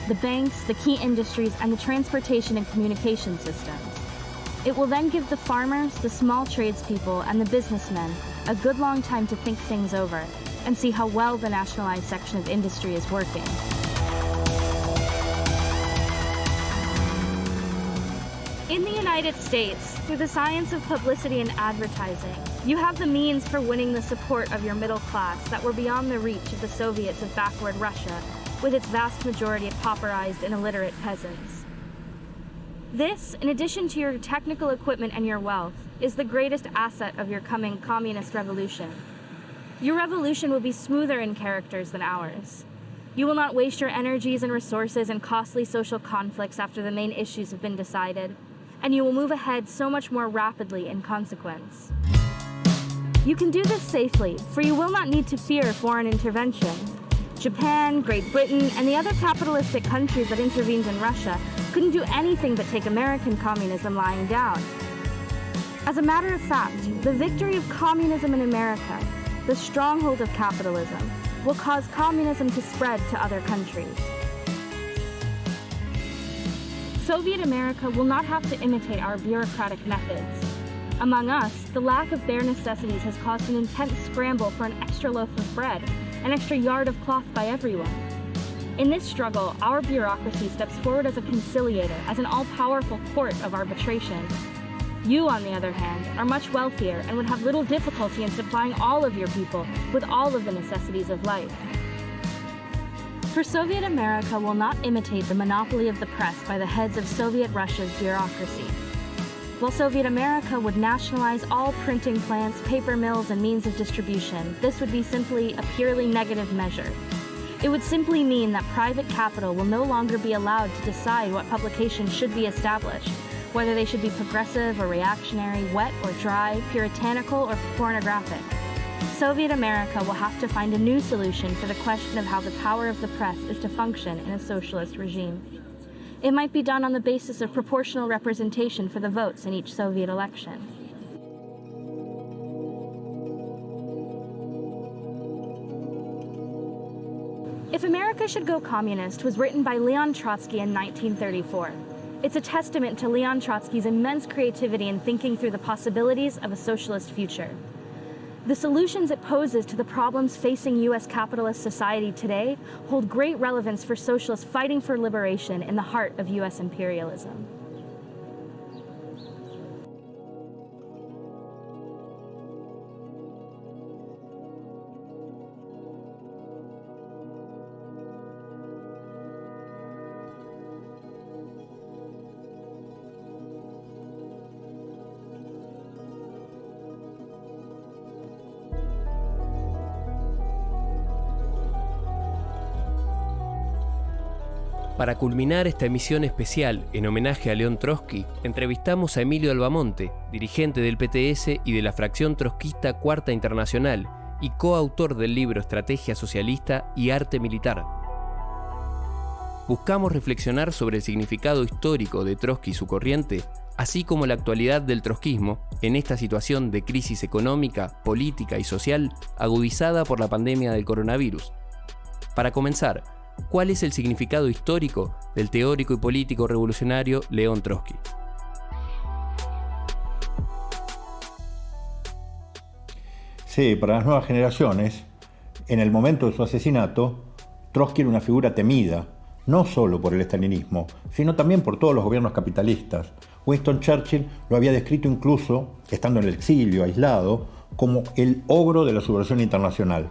the banks, the key industries, and the transportation and communication systems. It will then give the farmers, the small tradespeople, and the businessmen a good long time to think things over and see how well the nationalized section of industry is working. In the United States, through the science of publicity and advertising, you have the means for winning the support of your middle class that were beyond the reach of the Soviets of backward Russia, with its vast majority of pauperized and illiterate peasants. This, in addition to your technical equipment and your wealth, is the greatest asset of your coming communist revolution. Your revolution will be smoother in characters than ours. You will not waste your energies and resources in costly social conflicts after the main issues have been decided, and you will move ahead so much more rapidly in consequence. You can do this safely, for you will not need to fear foreign intervention. Japan, Great Britain, and the other capitalistic countries that intervened in Russia couldn't do anything but take American communism lying down. As a matter of fact, the victory of communism in America, the stronghold of capitalism, will cause communism to spread to other countries. Soviet America will not have to imitate our bureaucratic methods. Among us, the lack of bare necessities has caused an intense scramble for an extra loaf of bread, an extra yard of cloth by everyone. In this struggle, our bureaucracy steps forward as a conciliator, as an all-powerful court of arbitration. You, on the other hand, are much wealthier and would have little difficulty in supplying all of your people with all of the necessities of life. For Soviet America will not imitate the monopoly of the press by the heads of Soviet Russia's bureaucracy. While Soviet America would nationalize all printing plants, paper mills, and means of distribution, this would be simply a purely negative measure. It would simply mean that private capital will no longer be allowed to decide what publications should be established, whether they should be progressive or reactionary, wet or dry, puritanical or pornographic. Soviet America will have to find a new solution for the question of how the power of the press is to function in a socialist regime. It might be done on the basis of proportional representation for the votes in each Soviet election. If America Should Go Communist was written by Leon Trotsky in 1934. It's a testament to Leon Trotsky's immense creativity in thinking through the possibilities of a socialist future. The solutions it poses to the problems facing U.S. capitalist society today hold great relevance for socialists fighting for liberation in the heart of U.S. imperialism. Para culminar esta emisión especial en homenaje a León Trotsky, entrevistamos a Emilio Albamonte, dirigente del PTS y de la fracción trotskista Cuarta Internacional y coautor del libro Estrategia Socialista y Arte Militar. Buscamos reflexionar sobre el significado histórico de Trotsky y su corriente, así como la actualidad del trotskismo en esta situación de crisis económica, política y social agudizada por la pandemia del coronavirus. Para comenzar, cuál es el significado histórico del teórico y político revolucionario León Trotsky. Sí, para las nuevas generaciones, en el momento de su asesinato, Trotsky era una figura temida, no solo por el estalinismo, sino también por todos los gobiernos capitalistas. Winston Churchill lo había descrito incluso, estando en el exilio, aislado, como el ogro de la subversión internacional.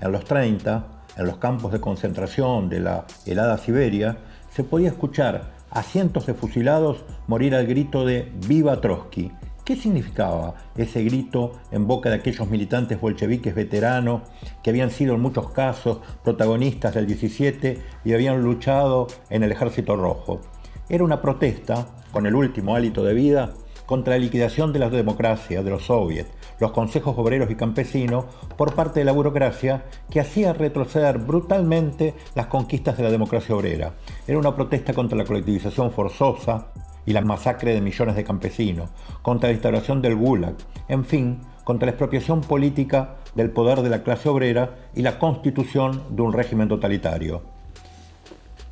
En los 30, en los campos de concentración de la helada Siberia, se podía escuchar a cientos de fusilados morir al grito de ¡Viva Trotsky! ¿Qué significaba ese grito en boca de aquellos militantes bolcheviques veteranos que habían sido en muchos casos protagonistas del 17 y habían luchado en el Ejército Rojo? Era una protesta, con el último hálito de vida, contra la liquidación de la democracia, de los soviets, los consejos obreros y campesinos por parte de la burocracia que hacía retroceder brutalmente las conquistas de la democracia obrera. Era una protesta contra la colectivización forzosa y la masacre de millones de campesinos, contra la instauración del Gulag, en fin, contra la expropiación política del poder de la clase obrera y la constitución de un régimen totalitario.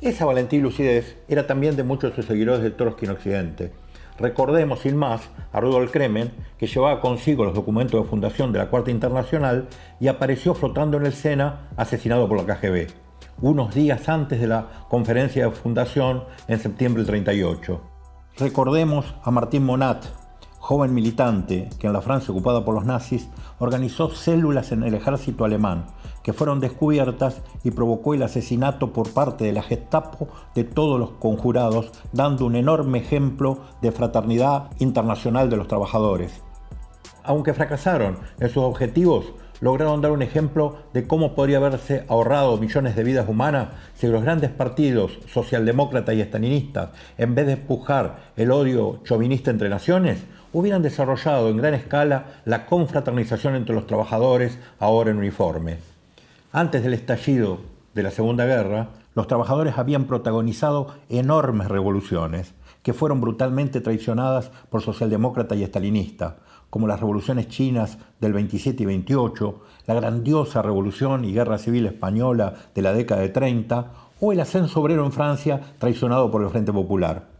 Esa valentía y lucidez era también de muchos de sus seguidores de Trotsky en Occidente, Recordemos sin más a Rudolf Kremen, que llevaba consigo los documentos de fundación de la Cuarta Internacional y apareció flotando en el Sena asesinado por la KGB, unos días antes de la conferencia de fundación en septiembre del 38. Recordemos a Martín Monat, joven militante que en la Francia ocupada por los nazis organizó células en el ejército alemán que fueron descubiertas y provocó el asesinato por parte de la Gestapo de todos los conjurados, dando un enorme ejemplo de fraternidad internacional de los trabajadores. Aunque fracasaron en sus objetivos, lograron dar un ejemplo de cómo podría haberse ahorrado millones de vidas humanas si los grandes partidos socialdemócratas y estalinistas, en vez de empujar el odio chauvinista entre naciones, hubieran desarrollado en gran escala la confraternización entre los trabajadores ahora en uniforme. Antes del estallido de la Segunda Guerra, los trabajadores habían protagonizado enormes revoluciones que fueron brutalmente traicionadas por socialdemócratas y estalinistas, como las revoluciones chinas del 27 y 28, la grandiosa revolución y guerra civil española de la década de 30 o el ascenso obrero en Francia traicionado por el Frente Popular.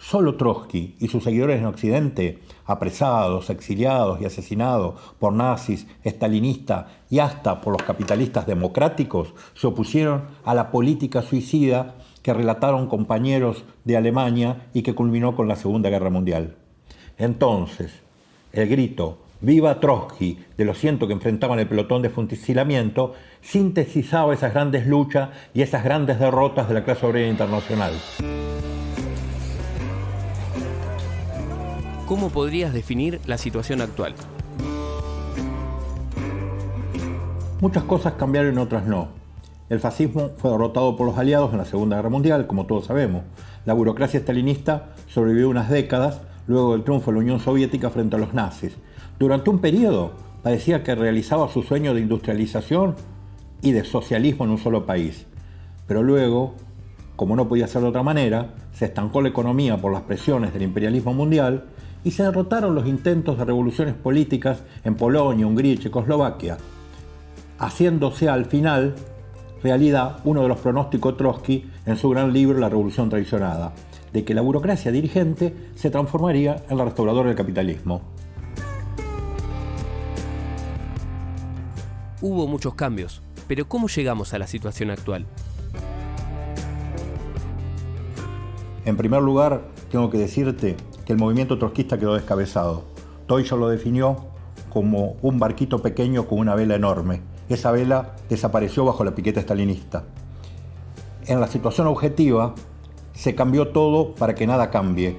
Solo Trotsky y sus seguidores en Occidente, apresados, exiliados y asesinados por nazis, estalinistas y hasta por los capitalistas democráticos, se opusieron a la política suicida que relataron compañeros de Alemania y que culminó con la Segunda Guerra Mundial. Entonces, el grito Viva Trotsky de los cientos que enfrentaban el pelotón de fusilamiento sintetizaba esas grandes luchas y esas grandes derrotas de la clase obrera internacional. ¿Cómo podrías definir la situación actual? Muchas cosas cambiaron otras no. El fascismo fue derrotado por los aliados en la Segunda Guerra Mundial, como todos sabemos. La burocracia estalinista sobrevivió unas décadas luego del triunfo de la Unión Soviética frente a los nazis. Durante un periodo parecía que realizaba su sueño de industrialización y de socialismo en un solo país. Pero luego, como no podía ser de otra manera, se estancó la economía por las presiones del imperialismo mundial y se derrotaron los intentos de revoluciones políticas en Polonia, Hungría y Checoslovaquia, haciéndose al final realidad uno de los pronósticos Trotsky en su gran libro La Revolución Traicionada, de que la burocracia dirigente se transformaría en la restauradora del capitalismo. Hubo muchos cambios, pero ¿cómo llegamos a la situación actual? En primer lugar, tengo que decirte el movimiento trotskista quedó descabezado. Toyo lo definió como un barquito pequeño con una vela enorme. Esa vela desapareció bajo la piqueta estalinista. En la situación objetiva se cambió todo para que nada cambie,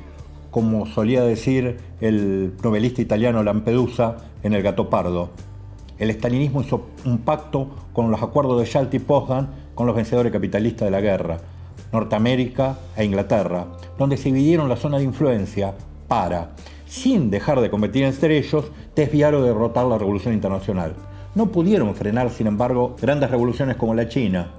como solía decir el novelista italiano Lampedusa en El Gato Pardo. El estalinismo hizo un pacto con los acuerdos de Yalta y Potsdam con los vencedores capitalistas de la guerra, Norteamérica e Inglaterra, donde se dividieron la zona de influencia para, sin dejar de competir entre ellos, desviar o derrotar la revolución internacional. No pudieron frenar, sin embargo, grandes revoluciones como la China,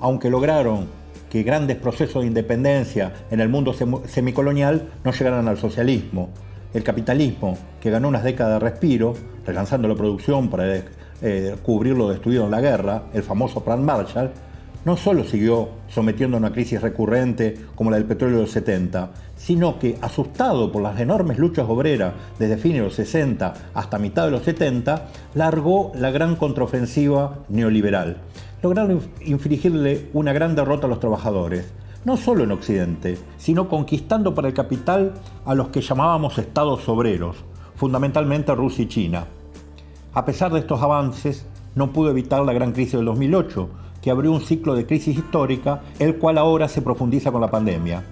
aunque lograron que grandes procesos de independencia en el mundo semicolonial no llegaran al socialismo. El capitalismo, que ganó unas décadas de respiro, relanzando la producción para eh, cubrir lo destruido en la guerra, el famoso Plan Marshall, no solo siguió sometiendo a una crisis recurrente como la del petróleo de los 70, sino que, asustado por las enormes luchas obreras desde fines de los 60 hasta mitad de los 70, largó la gran contraofensiva neoliberal. Lograron infligirle una gran derrota a los trabajadores, no solo en Occidente, sino conquistando para el capital a los que llamábamos estados obreros, fundamentalmente Rusia y China. A pesar de estos avances, no pudo evitar la gran crisis del 2008, que abrió un ciclo de crisis histórica, el cual ahora se profundiza con la pandemia.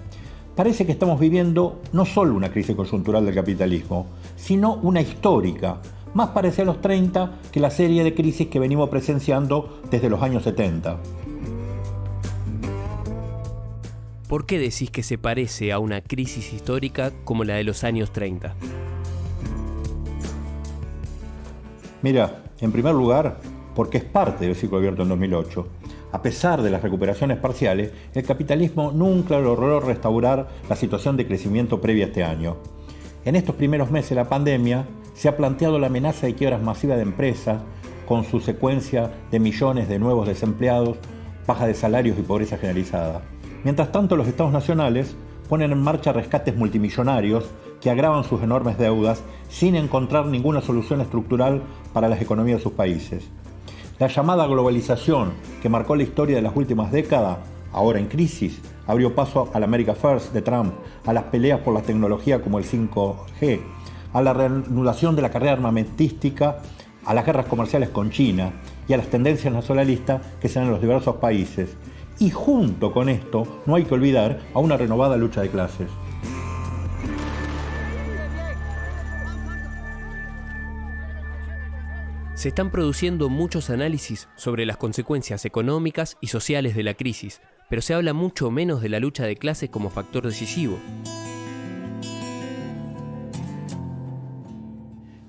Parece que estamos viviendo no solo una crisis coyuntural del capitalismo, sino una histórica, más parecida a los 30 que la serie de crisis que venimos presenciando desde los años 70. ¿Por qué decís que se parece a una crisis histórica como la de los años 30? Mira, en primer lugar, porque es parte del ciclo abierto en 2008. A pesar de las recuperaciones parciales, el capitalismo nunca logró restaurar la situación de crecimiento previa a este año. En estos primeros meses de la pandemia se ha planteado la amenaza de quiebras masivas de empresas, con su secuencia de millones de nuevos desempleados, baja de salarios y pobreza generalizada. Mientras tanto, los estados nacionales ponen en marcha rescates multimillonarios que agravan sus enormes deudas sin encontrar ninguna solución estructural para las economías de sus países. La llamada globalización, que marcó la historia de las últimas décadas, ahora en crisis, abrió paso a la America First de Trump, a las peleas por la tecnología como el 5G, a la reanudación de la carrera armamentística, a las guerras comerciales con China y a las tendencias nacionalistas que se dan en los diversos países. Y junto con esto, no hay que olvidar a una renovada lucha de clases. Se están produciendo muchos análisis sobre las consecuencias económicas y sociales de la crisis, pero se habla mucho menos de la lucha de clases como factor decisivo.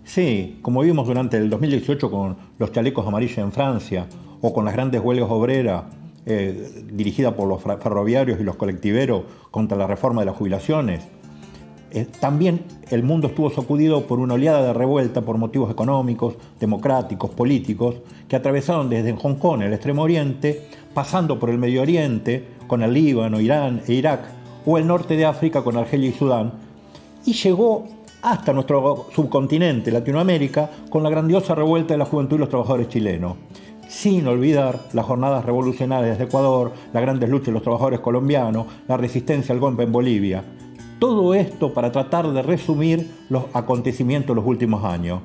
Sí, como vimos durante el 2018 con los chalecos amarillos en Francia o con las grandes huelgas obreras eh, dirigidas por los ferroviarios y los colectiveros contra la reforma de las jubilaciones. Eh, también el mundo estuvo sacudido por una oleada de revuelta por motivos económicos, democráticos, políticos, que atravesaron desde Hong Kong, el Extremo Oriente, pasando por el Medio Oriente, con el Líbano, Irán e Irak, o el norte de África con Argelia y Sudán, y llegó hasta nuestro subcontinente, Latinoamérica, con la grandiosa revuelta de la juventud y los trabajadores chilenos. Sin olvidar las jornadas revolucionarias de Ecuador, las grandes luchas de los trabajadores colombianos, la resistencia al golpe en Bolivia. Todo esto para tratar de resumir los acontecimientos de los últimos años.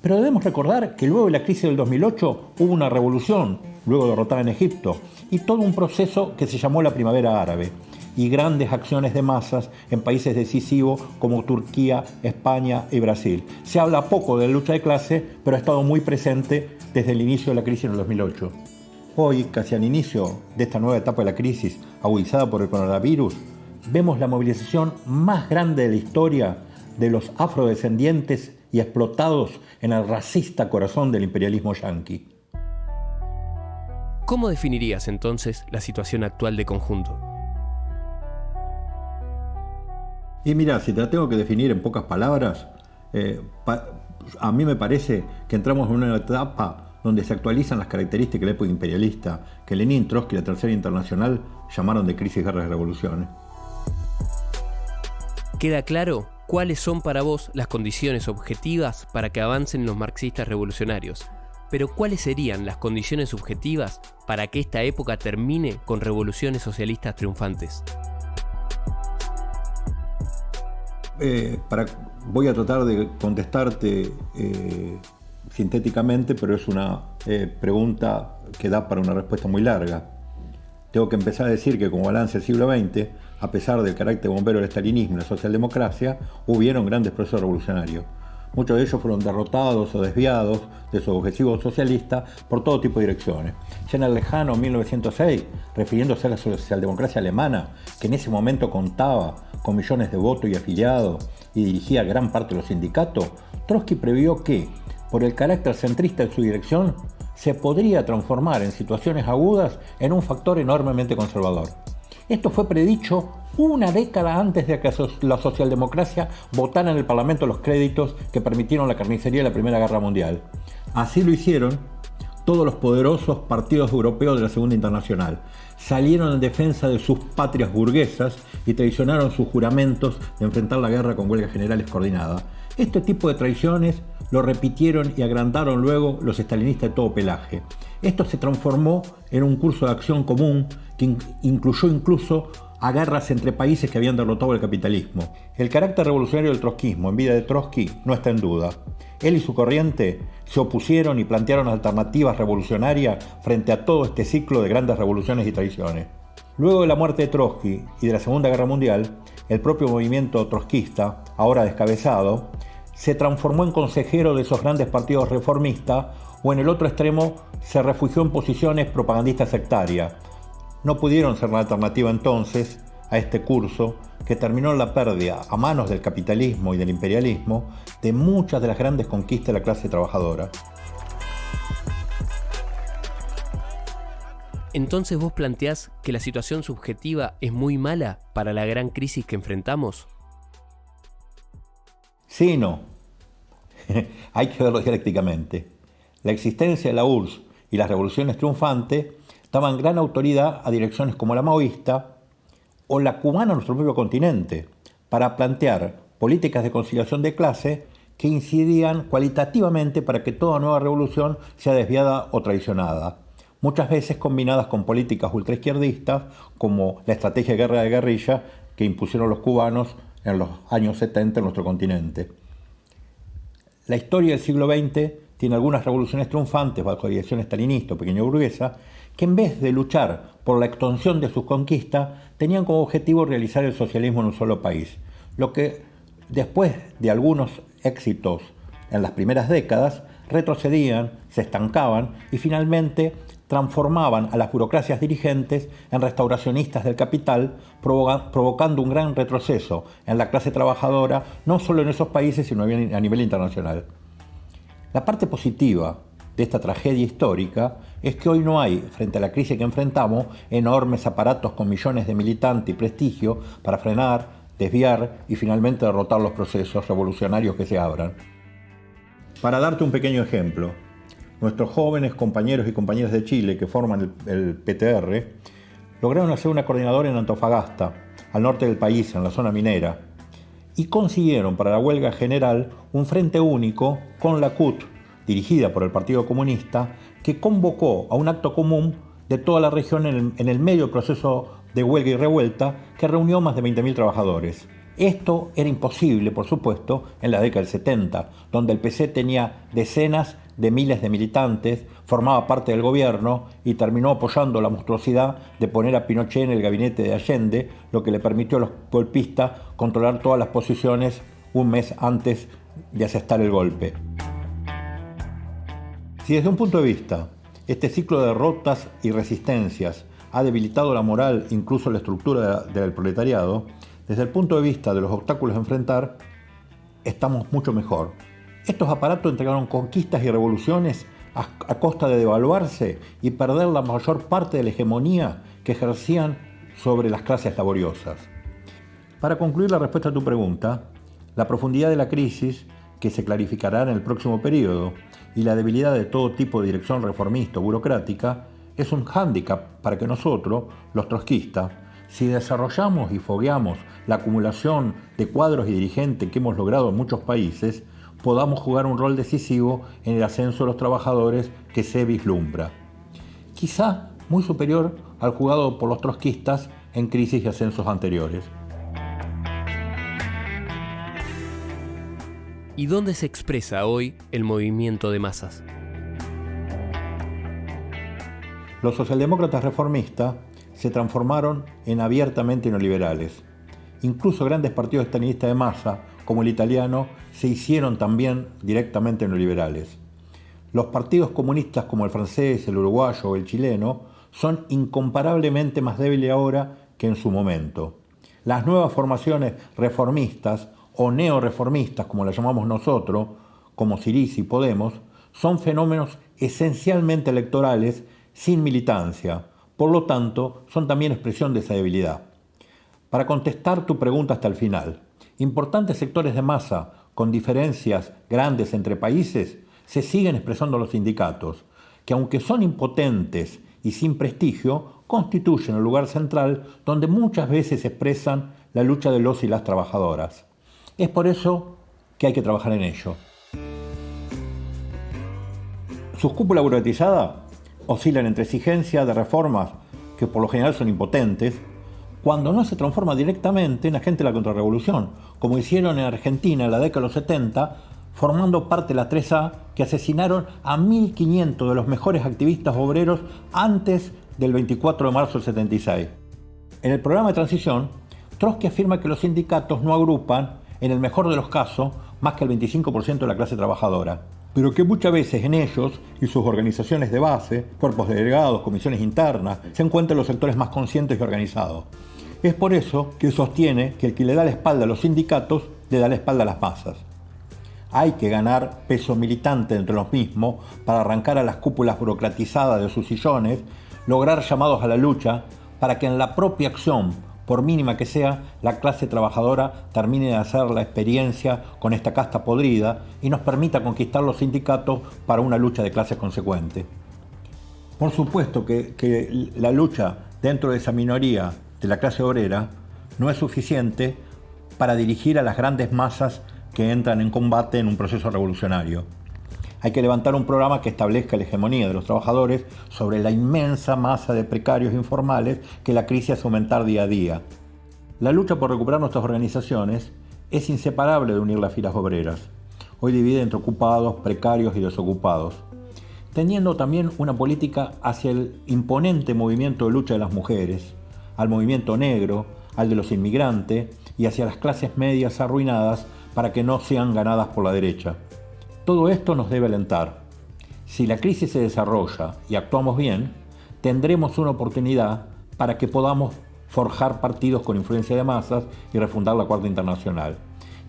Pero debemos recordar que luego de la crisis del 2008 hubo una revolución, luego derrotada en Egipto, y todo un proceso que se llamó la Primavera Árabe y grandes acciones de masas en países decisivos como Turquía, España y Brasil. Se habla poco de la lucha de clase, pero ha estado muy presente desde el inicio de la crisis en el 2008. Hoy, casi al inicio de esta nueva etapa de la crisis, agudizada por el coronavirus, vemos la movilización más grande de la historia de los afrodescendientes y explotados en el racista corazón del imperialismo yanqui. ¿Cómo definirías entonces la situación actual de conjunto? Y mira, si te la tengo que definir en pocas palabras, eh, a mí me parece que entramos en una etapa donde se actualizan las características de la época imperialista que Lenin, Trotsky y la Tercera Internacional llamaron de crisis, guerras y revoluciones. ¿Queda claro cuáles son para vos las condiciones objetivas para que avancen los marxistas revolucionarios? Pero ¿cuáles serían las condiciones subjetivas para que esta época termine con revoluciones socialistas triunfantes? Eh, para, voy a tratar de contestarte eh, sintéticamente, pero es una eh, pregunta que da para una respuesta muy larga. Tengo que empezar a decir que como balance del siglo XX, a pesar del carácter bombero del estalinismo y la socialdemocracia, hubieron grandes procesos revolucionarios. Muchos de ellos fueron derrotados o desviados de su objetivo socialista por todo tipo de direcciones. Ya en el lejano 1906, refiriéndose a la socialdemocracia alemana, que en ese momento contaba con millones de votos y afiliados y dirigía gran parte de los sindicatos, Trotsky previó que, por el carácter centrista de su dirección, se podría transformar en situaciones agudas en un factor enormemente conservador. Esto fue predicho una década antes de que la socialdemocracia votara en el Parlamento los créditos que permitieron la carnicería de la Primera Guerra Mundial. Así lo hicieron todos los poderosos partidos europeos de la Segunda Internacional. Salieron en defensa de sus patrias burguesas y traicionaron sus juramentos de enfrentar la guerra con huelgas generales coordinadas. Este tipo de traiciones lo repitieron y agrandaron luego los estalinistas de todo pelaje. Esto se transformó en un curso de acción común que incluyó incluso a guerras entre países que habían derrotado el capitalismo. El carácter revolucionario del trotskismo en vida de Trotsky no está en duda. Él y su corriente se opusieron y plantearon alternativas revolucionarias frente a todo este ciclo de grandes revoluciones y traiciones. Luego de la muerte de Trotsky y de la Segunda Guerra Mundial, el propio movimiento trotskista, ahora descabezado, se transformó en consejero de esos grandes partidos reformistas o en el otro extremo se refugió en posiciones propagandistas sectarias, no pudieron ser la alternativa entonces a este curso que terminó en la pérdida a manos del capitalismo y del imperialismo de muchas de las grandes conquistas de la clase trabajadora. Entonces vos planteás que la situación subjetiva es muy mala para la gran crisis que enfrentamos? Sí no. Hay que verlo dialécticamente. La existencia de la URSS y las revoluciones triunfantes daban gran autoridad a direcciones como la maoísta o la cubana en nuestro propio continente, para plantear políticas de conciliación de clase que incidían cualitativamente para que toda nueva revolución sea desviada o traicionada. Muchas veces combinadas con políticas ultraizquierdistas como la estrategia de guerra de guerrilla que impusieron los cubanos en los años 70 en nuestro continente. La historia del siglo XX tiene algunas revoluciones triunfantes bajo dirección estalinista o pequeña burguesa que en vez de luchar por la extensión de sus conquistas tenían como objetivo realizar el socialismo en un solo país, lo que después de algunos éxitos en las primeras décadas retrocedían, se estancaban y finalmente transformaban a las burocracias dirigentes en restauracionistas del capital, provocando un gran retroceso en la clase trabajadora, no solo en esos países, sino a nivel internacional. La parte positiva de esta tragedia histórica es que hoy no hay, frente a la crisis que enfrentamos, enormes aparatos con millones de militantes y prestigio para frenar, desviar y finalmente derrotar los procesos revolucionarios que se abran. Para darte un pequeño ejemplo, nuestros jóvenes compañeros y compañeras de Chile que forman el, PTR lograron hacer una coordinadora en Antofagasta, al norte del país, en la zona minera, y consiguieron para la huelga general un frente único con la CUT, dirigida por el Partido Comunista, que convocó a un acto común de toda la región en el, en el medio proceso de huelga y revuelta que reunió más de 20.000 trabajadores. Esto era imposible, por supuesto, en la década del 70, donde el PC tenía decenas de miles de militantes, formaba parte del gobierno y terminó apoyando la monstruosidad de poner a Pinochet en el gabinete de Allende, lo que le permitió a los golpistas controlar todas las posiciones un mes antes de asestar el golpe. Si desde un punto de vista este ciclo de derrotas y resistencias ha debilitado la moral, incluso la estructura del proletariado, desde el punto de vista de los obstáculos a enfrentar, estamos mucho mejor. Estos aparatos entregaron conquistas y revoluciones a, costa de devaluarse y perder la mayor parte de la hegemonía que ejercían sobre las clases laboriosas. Para concluir la respuesta a tu pregunta, la profundidad de la crisis, que se clarificará en el próximo periodo, y la debilidad de todo tipo de dirección reformista o burocrática, es un hándicap para que nosotros, los trotskistas, si desarrollamos y fogueamos la acumulación de cuadros y dirigentes que hemos logrado en muchos países, podamos jugar un rol decisivo en el ascenso de los trabajadores que se vislumbra. Quizá muy superior al jugado por los trotskistas en crisis y ascensos anteriores. ¿Y dónde se expresa hoy el movimiento de masas? Los socialdemócratas reformistas se transformaron en abiertamente neoliberales. Incluso grandes partidos estalinistas de masa, como el italiano, se hicieron también directamente neoliberales. Los partidos comunistas como el francés, el uruguayo o el chileno son incomparablemente más débiles ahora que en su momento. Las nuevas formaciones reformistas o neoreformistas, como las llamamos nosotros, como Siriza y Podemos, son fenómenos esencialmente electorales sin militancia, por lo tanto, son también expresión de esa debilidad. Para contestar tu pregunta hasta el final, importantes sectores de masa con diferencias grandes entre países se siguen expresando los sindicatos, que aunque son impotentes y sin prestigio, constituyen el lugar central donde muchas veces expresan la lucha de los y las trabajadoras. Es por eso que hay que trabajar en ello. Sus cúpulas burocratizadas oscilan entre exigencias de reformas que por lo general son impotentes, cuando no se transforma directamente en agente de la contrarrevolución, como hicieron en Argentina en la década de los 70, formando parte de la 3A que asesinaron a 1.500 de los mejores activistas obreros antes del 24 de marzo del 76. En el programa de transición, Trotsky afirma que los sindicatos no agrupan, en el mejor de los casos, más que el 25% de la clase trabajadora pero que muchas veces en ellos y sus organizaciones de base, cuerpos de delegados, comisiones internas, se encuentran los sectores más conscientes y organizados. Es por eso que sostiene que el que le da la espalda a los sindicatos le da la espalda a las masas. Hay que ganar peso militante entre los mismos para arrancar a las cúpulas burocratizadas de sus sillones, lograr llamados a la lucha para que en la propia acción por mínima que sea, la clase trabajadora termine de hacer la experiencia con esta casta podrida y nos permita conquistar los sindicatos para una lucha de clases consecuente. Por supuesto que, la lucha dentro de esa minoría de la clase obrera no es suficiente para dirigir a las grandes masas que entran en combate en un proceso revolucionario. Hay que levantar un programa que establezca la hegemonía de los trabajadores sobre la inmensa masa de precarios informales que la crisis hace aumentar día a día. La lucha por recuperar nuestras organizaciones es inseparable de unir las filas obreras, hoy divide entre ocupados, precarios y desocupados, teniendo también una política hacia el imponente movimiento de lucha de las mujeres, al movimiento negro, al de los inmigrantes y hacia las clases medias arruinadas para que no sean ganadas por la derecha. Todo esto nos debe alentar. Si la crisis se desarrolla y actuamos bien, tendremos una oportunidad para que podamos forjar partidos con influencia de masas y refundar la Cuarta Internacional.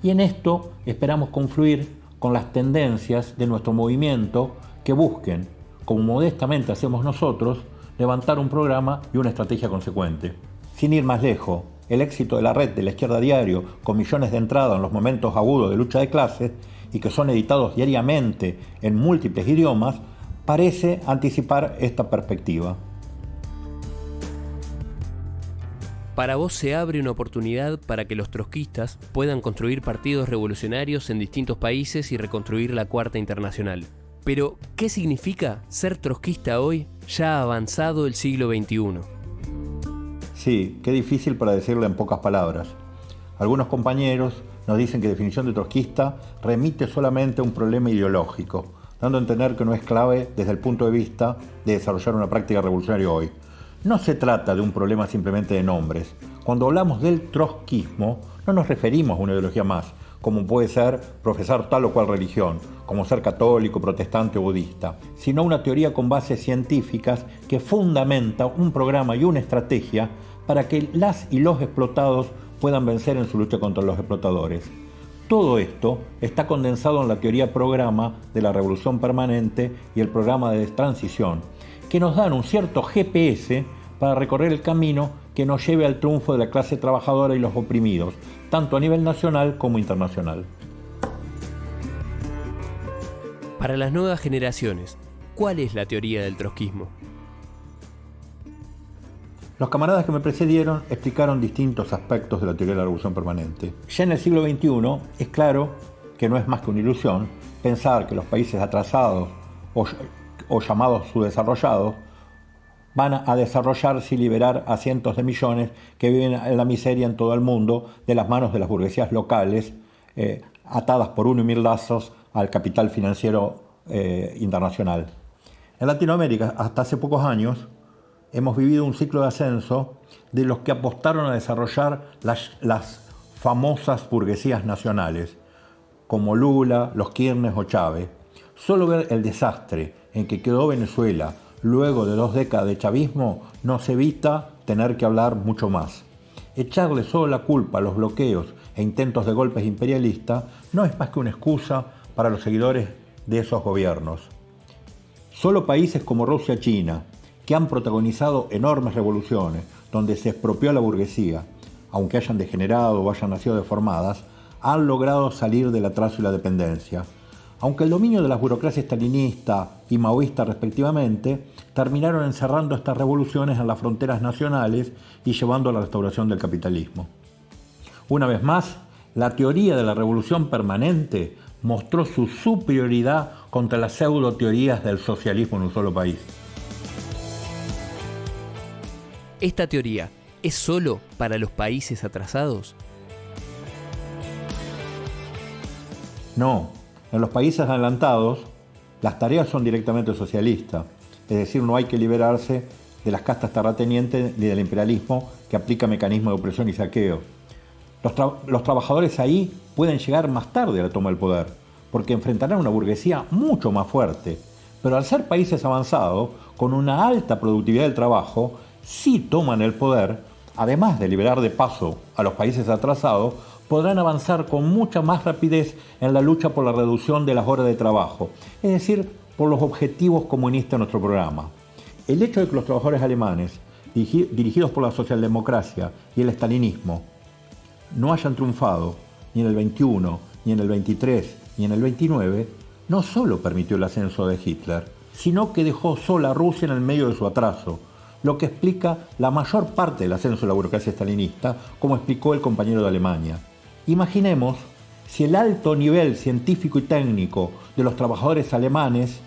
Y en esto esperamos confluir con las tendencias de nuestro movimiento que busquen, como modestamente hacemos nosotros, levantar un programa y una estrategia consecuente. Sin ir más lejos, el éxito de la red de la izquierda diario, con millones de entradas en los momentos agudos de lucha de clases, y que son editados diariamente en múltiples idiomas, parece anticipar esta perspectiva. Para vos se abre una oportunidad para que los trotskistas puedan construir partidos revolucionarios en distintos países y reconstruir la Cuarta Internacional. Pero, ¿qué significa ser trotskista hoy, ya avanzado el siglo XXI? Sí, qué difícil para decirlo en pocas palabras. Algunos compañeros nos dicen que definición de trotskista remite solamente a un problema ideológico, dando a entender que no es clave desde el punto de vista de desarrollar una práctica revolucionaria hoy. No se trata de un problema simplemente de nombres. Cuando hablamos del trotskismo, no nos referimos a una ideología más, como puede ser profesar tal o cual religión, como ser católico, protestante o budista, sino una teoría con bases científicas que fundamenta un programa y una estrategia para que las y los explotados puedan vencer en su lucha contra los explotadores. Todo esto está condensado en la teoría programa de la revolución permanente y el programa de transición, que nos dan un cierto GPS para recorrer el camino que nos lleve al triunfo de la clase trabajadora y los oprimidos, tanto a nivel nacional como internacional. Para las nuevas generaciones, ¿cuál es la teoría del trotskismo? Los camaradas que me precedieron explicaron distintos aspectos de la teoría de la revolución permanente. Ya en el siglo XXI es claro que no es más que una ilusión pensar que los países atrasados o, llamados subdesarrollados van a desarrollarse y liberar a cientos de millones que viven en la miseria en todo el mundo de las manos de las burguesías locales, eh, atadas por uno y mil lazos al capital financiero eh, internacional. En Latinoamérica, hasta hace pocos años, hemos vivido un ciclo de ascenso de los que apostaron a desarrollar las, las famosas burguesías nacionales, como Lula, los Kirchner o Chávez. Solo ver el desastre en que quedó Venezuela luego de dos décadas de chavismo nos evita tener que hablar mucho más. Echarle solo la culpa a los bloqueos e intentos de golpes imperialistas no es más que una excusa para los seguidores de esos gobiernos. Solo países como Rusia y China, que han protagonizado enormes revoluciones, donde se expropió la burguesía, aunque hayan degenerado o hayan nacido deformadas, han logrado salir del atraso y la dependencia. Aunque el dominio de las burocracias estalinista y maoísta respectivamente terminaron encerrando estas revoluciones en las fronteras nacionales y llevando a la restauración del capitalismo. Una vez más, la teoría de la revolución permanente mostró su superioridad contra las pseudo teorías del socialismo en un solo país. ¿Esta teoría es solo para los países atrasados? No, en los países adelantados las tareas son directamente socialistas, es decir, no hay que liberarse de las castas terratenientes ni del imperialismo que aplica mecanismos de opresión y saqueo. Los, los, trabajadores ahí pueden llegar más tarde a la toma del poder, porque enfrentarán una burguesía mucho más fuerte. Pero al ser países avanzados, con una alta productividad del trabajo, si toman el poder, además de liberar de paso a los países atrasados, podrán avanzar con mucha más rapidez en la lucha por la reducción de las horas de trabajo, es decir, por los objetivos comunistas de nuestro programa. El hecho de que los trabajadores alemanes, dirigidos por la socialdemocracia y el estalinismo, no hayan triunfado ni en el 21, ni en el 23, ni en el 29, no solo permitió el ascenso de Hitler, sino que dejó sola a Rusia en el medio de su atraso, lo que explica la mayor parte del ascenso de la burocracia estalinista, como explicó el compañero de Alemania. Imaginemos si el alto nivel científico y técnico de los trabajadores alemanes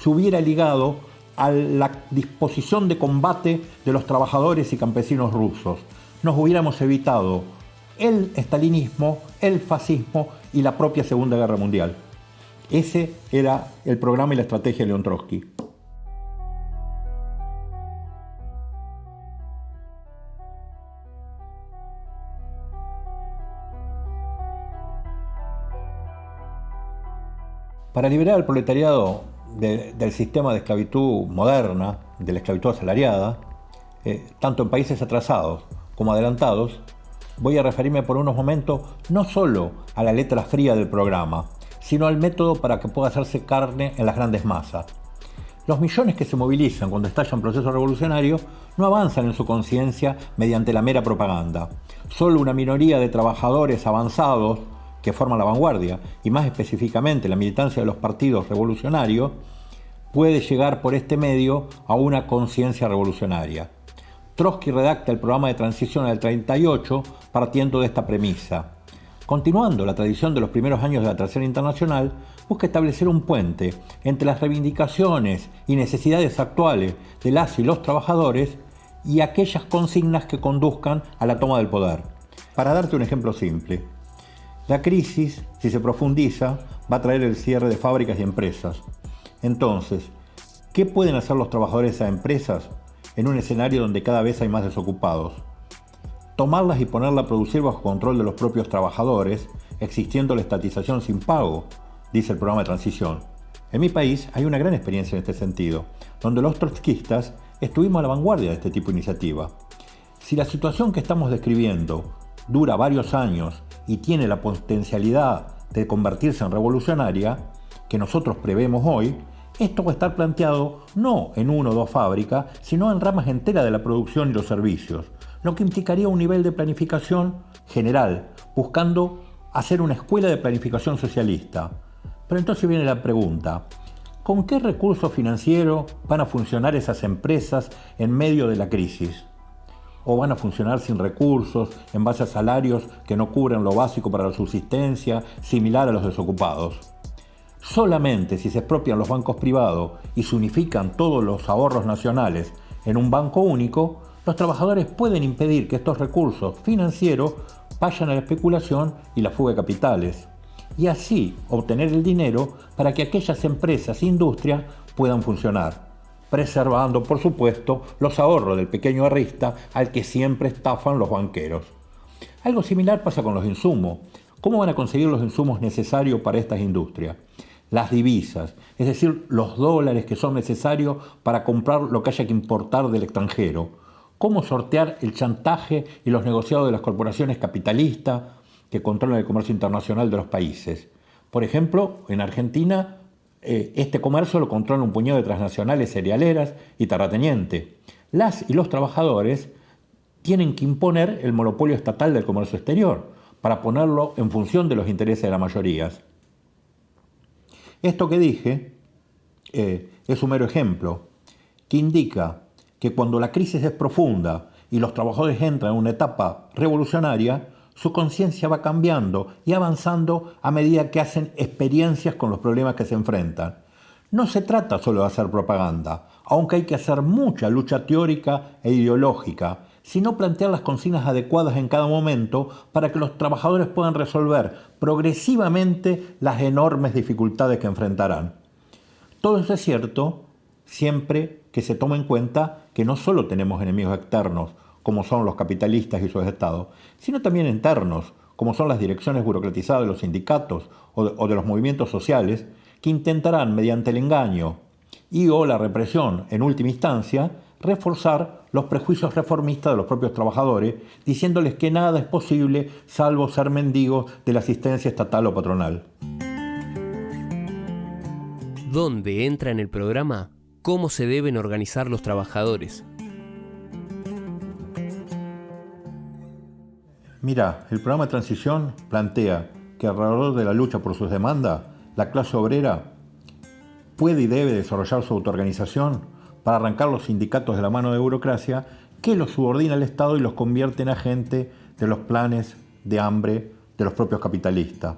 se hubiera ligado a la disposición de combate de los trabajadores y campesinos rusos. Nos hubiéramos evitado el estalinismo, el fascismo y la propia Segunda Guerra Mundial. Ese era el programa y la estrategia de León Trotsky. Para liberar al proletariado del sistema de esclavitud moderna, de la esclavitud asalariada, eh, tanto en países atrasados como adelantados, voy a referirme por unos momentos no solo a la letra fría del programa, sino al método para que pueda hacerse carne en las grandes masas. Los millones que se movilizan cuando estallan procesos revolucionarios no avanzan en su conciencia mediante la mera propaganda. Solo una minoría de trabajadores avanzados que forman la vanguardia, y más específicamente la militancia de los partidos revolucionarios, puede llegar por este medio a una conciencia revolucionaria. Trotsky redacta el programa de transición al 38 partiendo de esta premisa. Continuando la tradición de los primeros años de la Tercera Internacional, busca establecer un puente entre las reivindicaciones y necesidades actuales de las y los trabajadores y aquellas consignas que conduzcan a la toma del poder. Para darte un ejemplo simple, la crisis, si se profundiza, va a traer el cierre de fábricas y empresas. Entonces, ¿qué pueden hacer los trabajadores esas empresas en un escenario donde cada vez hay más desocupados? Tomarlas y ponerlas a producir bajo control de los propios trabajadores, existiendo la estatización sin pago, dice el programa de transición. En mi país hay una gran experiencia en este sentido, donde los trotskistas estuvimos a la vanguardia de este tipo de iniciativa. Si la situación que estamos describiendo dura varios años y tiene la potencialidad de convertirse en revolucionaria, que nosotros prevemos hoy, esto va a estar planteado no en una o dos fábricas, sino en ramas enteras de la producción y los servicios, lo que implicaría un nivel de planificación general, buscando hacer una escuela de planificación socialista. Pero entonces viene la pregunta, ¿con qué recursos financieros van a funcionar esas empresas en medio de la crisis? o van a funcionar sin recursos, en base a salarios que no cubren lo básico para la subsistencia, similar a los desocupados. Solamente si se expropian los bancos privados y se unifican todos los ahorros nacionales en un banco único, los trabajadores pueden impedir que estos recursos financieros vayan a la especulación y la fuga de capitales, y así obtener el dinero para que aquellas empresas e industrias puedan funcionar preservando, por supuesto, los ahorros del pequeño arrista al que siempre estafan los banqueros. Algo similar pasa con los insumos. ¿Cómo van a conseguir los insumos necesarios para estas industrias? Las divisas, es decir, los dólares que son necesarios para comprar lo que haya que importar del extranjero. ¿Cómo sortear el chantaje y los negociados de las corporaciones capitalistas que controlan el comercio internacional de los países? Por ejemplo, en Argentina eh, este comercio lo controla un puñado de transnacionales cerealeras y terratenientes. Las y los trabajadores tienen que imponer el monopolio estatal del comercio exterior para ponerlo en función de los intereses de las mayorías. Esto que dije eh, es un mero ejemplo que indica que cuando la crisis es profunda y los trabajadores entran en una etapa revolucionaria, su conciencia va cambiando y avanzando a medida que hacen experiencias con los problemas que se enfrentan. No se trata solo de hacer propaganda, aunque hay que hacer mucha lucha teórica e ideológica, sino plantear las consignas adecuadas en cada momento para que los trabajadores puedan resolver progresivamente las enormes dificultades que enfrentarán. Todo eso es cierto siempre que se tome en cuenta que no solo tenemos enemigos externos, como son los capitalistas y sus estados, sino también internos, como son las direcciones burocratizadas de los sindicatos o de, los movimientos sociales, que intentarán, mediante el engaño y o la represión, en última instancia, reforzar los prejuicios reformistas de los propios trabajadores, diciéndoles que nada es posible salvo ser mendigos de la asistencia estatal o patronal. ¿Dónde entra en el programa cómo se deben organizar los trabajadores? Mira, el programa de transición plantea que alrededor de la lucha por sus demandas, la clase obrera puede y debe desarrollar su autoorganización para arrancar los sindicatos de la mano de burocracia que los subordina al Estado y los convierte en agentes de los planes de hambre de los propios capitalistas.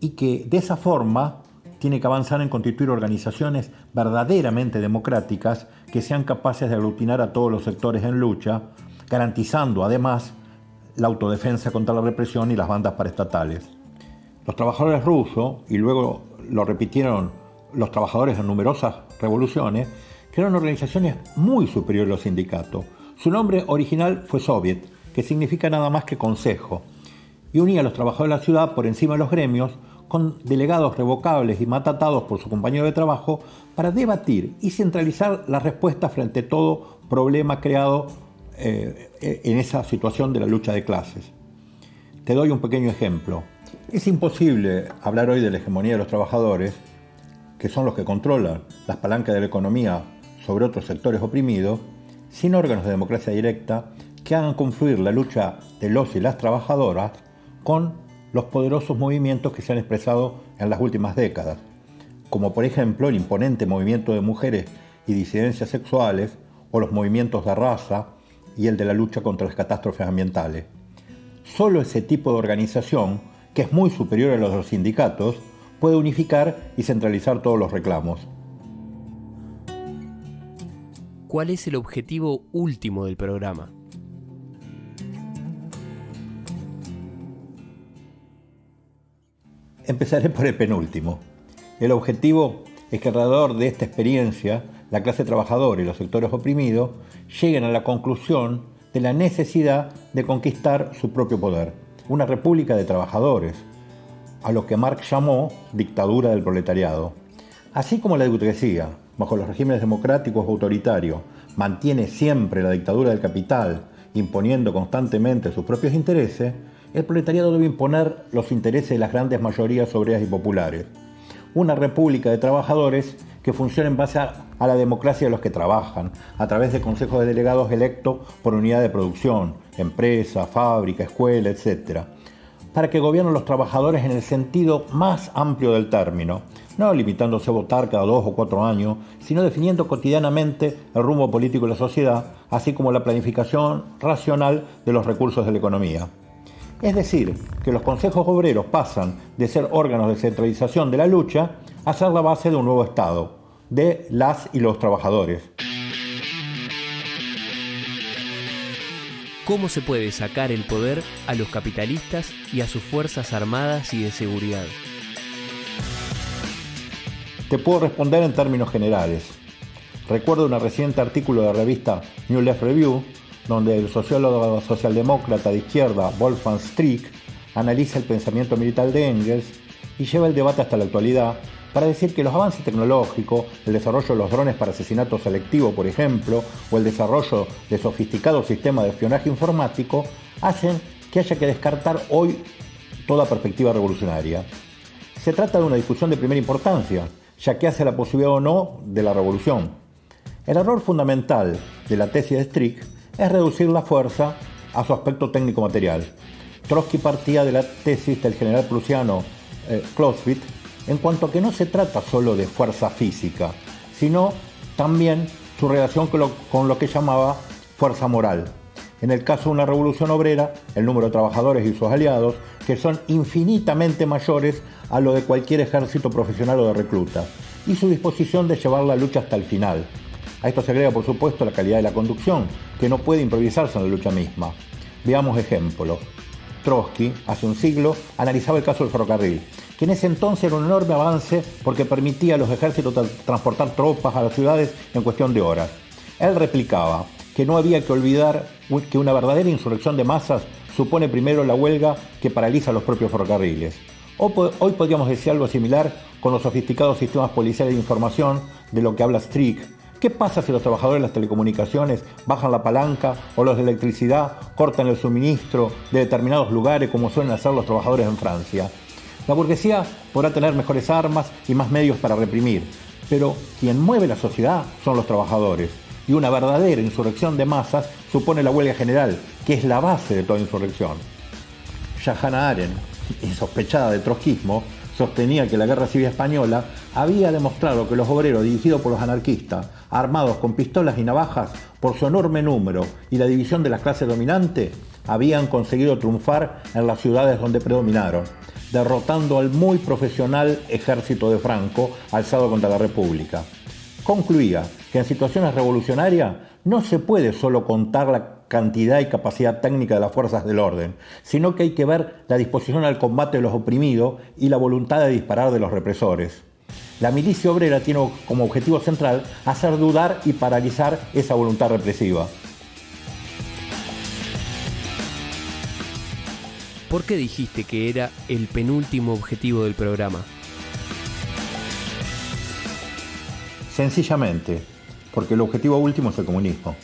y que de esa forma tiene que avanzar en constituir organizaciones verdaderamente democráticas que sean capaces de aglutinar a todos los sectores en lucha, garantizando además la autodefensa contra la represión y las bandas paraestatales. Los trabajadores rusos, y luego lo repitieron los trabajadores en numerosas revoluciones, crearon organizaciones muy superiores a los sindicatos. Su nombre original fue Soviet, que significa nada más que consejo, y unía a los trabajadores de la ciudad por encima de los gremios con delegados revocables y matatados por su compañero de trabajo para debatir y centralizar la respuesta frente a todo problema creado eh, en esa situación de la lucha de clases. Te doy un pequeño ejemplo. Es imposible hablar hoy de la hegemonía de los trabajadores, que son los que controlan las palancas de la economía sobre otros sectores oprimidos, sin órganos de democracia directa que hagan confluir la lucha de los y las trabajadoras con los poderosos movimientos que se han expresado en las últimas décadas, como por ejemplo el imponente movimiento de mujeres y disidencias sexuales o los movimientos de raza y el de la lucha contra las catástrofes ambientales. Solo ese tipo de organización, que es muy superior a los de los sindicatos, puede unificar y centralizar todos los reclamos. ¿Cuál es el objetivo último del programa? Empezaré por el penúltimo. El objetivo es que alrededor de esta experiencia la clase trabajadora y los sectores oprimidos lleguen a la conclusión de la necesidad de conquistar su propio poder, una república de trabajadores, a lo que Marx llamó dictadura del proletariado. Así como la burguesía, bajo los regímenes democráticos o autoritarios, mantiene siempre la dictadura del capital, imponiendo constantemente sus propios intereses, el proletariado debe imponer los intereses de las grandes mayorías obreras y populares. Una república de trabajadores que funcione en base a, la democracia de los que trabajan, a través de consejos de delegados electos por unidad de producción, empresa, fábrica, escuela, etc. Para que gobiernen los trabajadores en el sentido más amplio del término, no limitándose a votar cada dos o cuatro años, sino definiendo cotidianamente el rumbo político de la sociedad, así como la planificación racional de los recursos de la economía. Es decir, que los consejos obreros pasan de ser órganos de centralización de la lucha a ser la base de un nuevo Estado, de las y los trabajadores. ¿Cómo se puede sacar el poder a los capitalistas y a sus fuerzas armadas y de seguridad? Te puedo responder en términos generales. Recuerdo un reciente artículo de la revista New Left Review donde el sociólogo socialdemócrata de izquierda Wolfgang Strick analiza el pensamiento militar de Engels y lleva el debate hasta la actualidad para decir que los avances tecnológicos, el desarrollo de los drones para asesinato selectivo, por ejemplo, o el desarrollo de sofisticados sistemas de espionaje informático, hacen que haya que descartar hoy toda perspectiva revolucionaria. Se trata de una discusión de primera importancia, ya que hace la posibilidad o no de la revolución. El error fundamental de la tesis de Strick es reducir la fuerza a su aspecto técnico-material. Trotsky partía de la tesis del general prusiano eh, Clausewitz en cuanto a que no se trata solo de fuerza física, sino también su relación con lo, con lo que llamaba fuerza moral. En el caso de una revolución obrera, el número de trabajadores y sus aliados, que son infinitamente mayores a lo de cualquier ejército profesional o de recluta, y su disposición de llevar la lucha hasta el final, a esto se agrega, por supuesto, la calidad de la conducción, que no puede improvisarse en la lucha misma. Veamos ejemplos. Trotsky, hace un siglo, analizaba el caso del ferrocarril, que en ese entonces era un enorme avance porque permitía a los ejércitos transportar tropas a las ciudades en cuestión de horas. Él replicaba que no había que olvidar que una verdadera insurrección de masas supone primero la huelga que paraliza los propios ferrocarriles. Hoy podríamos decir algo similar con los sofisticados sistemas policiales de información de lo que habla Strick, ¿Qué pasa si los trabajadores de las telecomunicaciones bajan la palanca o los de electricidad cortan el suministro de determinados lugares como suelen hacer los trabajadores en Francia? La burguesía podrá tener mejores armas y más medios para reprimir, pero quien mueve la sociedad son los trabajadores. Y una verdadera insurrección de masas supone la huelga general, que es la base de toda insurrección. Ya Arendt, insospechada de trotskismo, sostenía que la guerra civil española había demostrado que los obreros dirigidos por los anarquistas, armados con pistolas y navajas, por su enorme número y la división de las clases dominantes, habían conseguido triunfar en las ciudades donde predominaron. Derrotando al muy profesional ejército de Franco alzado contra la República. Concluía que en situaciones revolucionarias no se puede solo contar la cantidad y capacidad técnica de las fuerzas del orden, sino que hay que ver la disposición al combate de los oprimidos y la voluntad de disparar de los represores. La milicia obrera tiene como objetivo central hacer dudar y paralizar esa voluntad represiva. ¿Por qué dijiste que era el penúltimo objetivo del programa? Sencillamente, porque el objetivo último es el comunismo.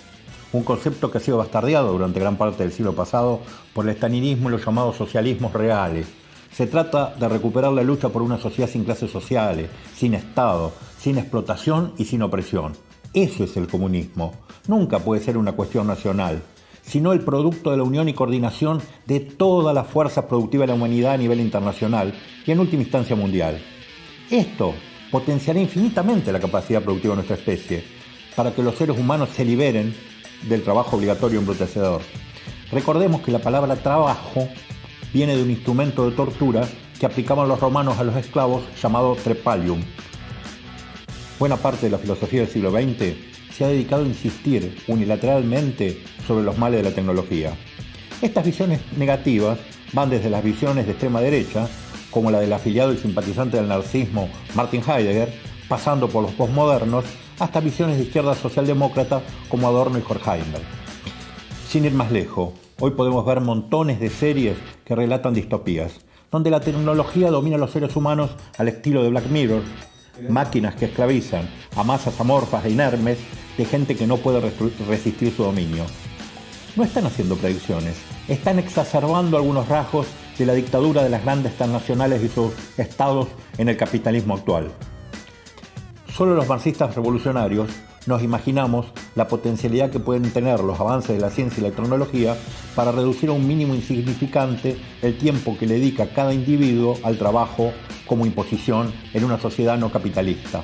Un concepto que ha sido bastardeado durante gran parte del siglo pasado por el estalinismo y los llamados socialismos reales. Se trata de recuperar la lucha por una sociedad sin clases sociales, sin Estado, sin explotación y sin opresión. Eso es el comunismo. Nunca puede ser una cuestión nacional sino el producto de la unión y coordinación de todas las fuerzas productivas de la humanidad a nivel internacional y en última instancia mundial. Esto potenciará infinitamente la capacidad productiva de nuestra especie, para que los seres humanos se liberen del trabajo obligatorio embrutecedor. Recordemos que la palabra trabajo viene de un instrumento de tortura que aplicaban los romanos a los esclavos llamado trepalium. Buena parte de la filosofía del siglo XX se ha dedicado a insistir unilateralmente sobre los males de la tecnología. Estas visiones negativas van desde las visiones de extrema derecha, como la del afiliado y simpatizante del narcismo Martin Heidegger, pasando por los postmodernos, hasta visiones de izquierda socialdemócrata como Adorno y Horkheimer. Sin ir más lejos, hoy podemos ver montones de series que relatan distopías, donde la tecnología domina a los seres humanos al estilo de Black Mirror, máquinas que esclavizan a masas amorfas e inermes de gente que no puede resistir su dominio. No están haciendo predicciones, están exacerbando algunos rasgos de la dictadura de las grandes transnacionales y sus estados en el capitalismo actual. Solo los marxistas revolucionarios nos imaginamos la potencialidad que pueden tener los avances de la ciencia y la tecnología para reducir a un mínimo insignificante el tiempo que le dedica cada individuo al trabajo como imposición en una sociedad no capitalista.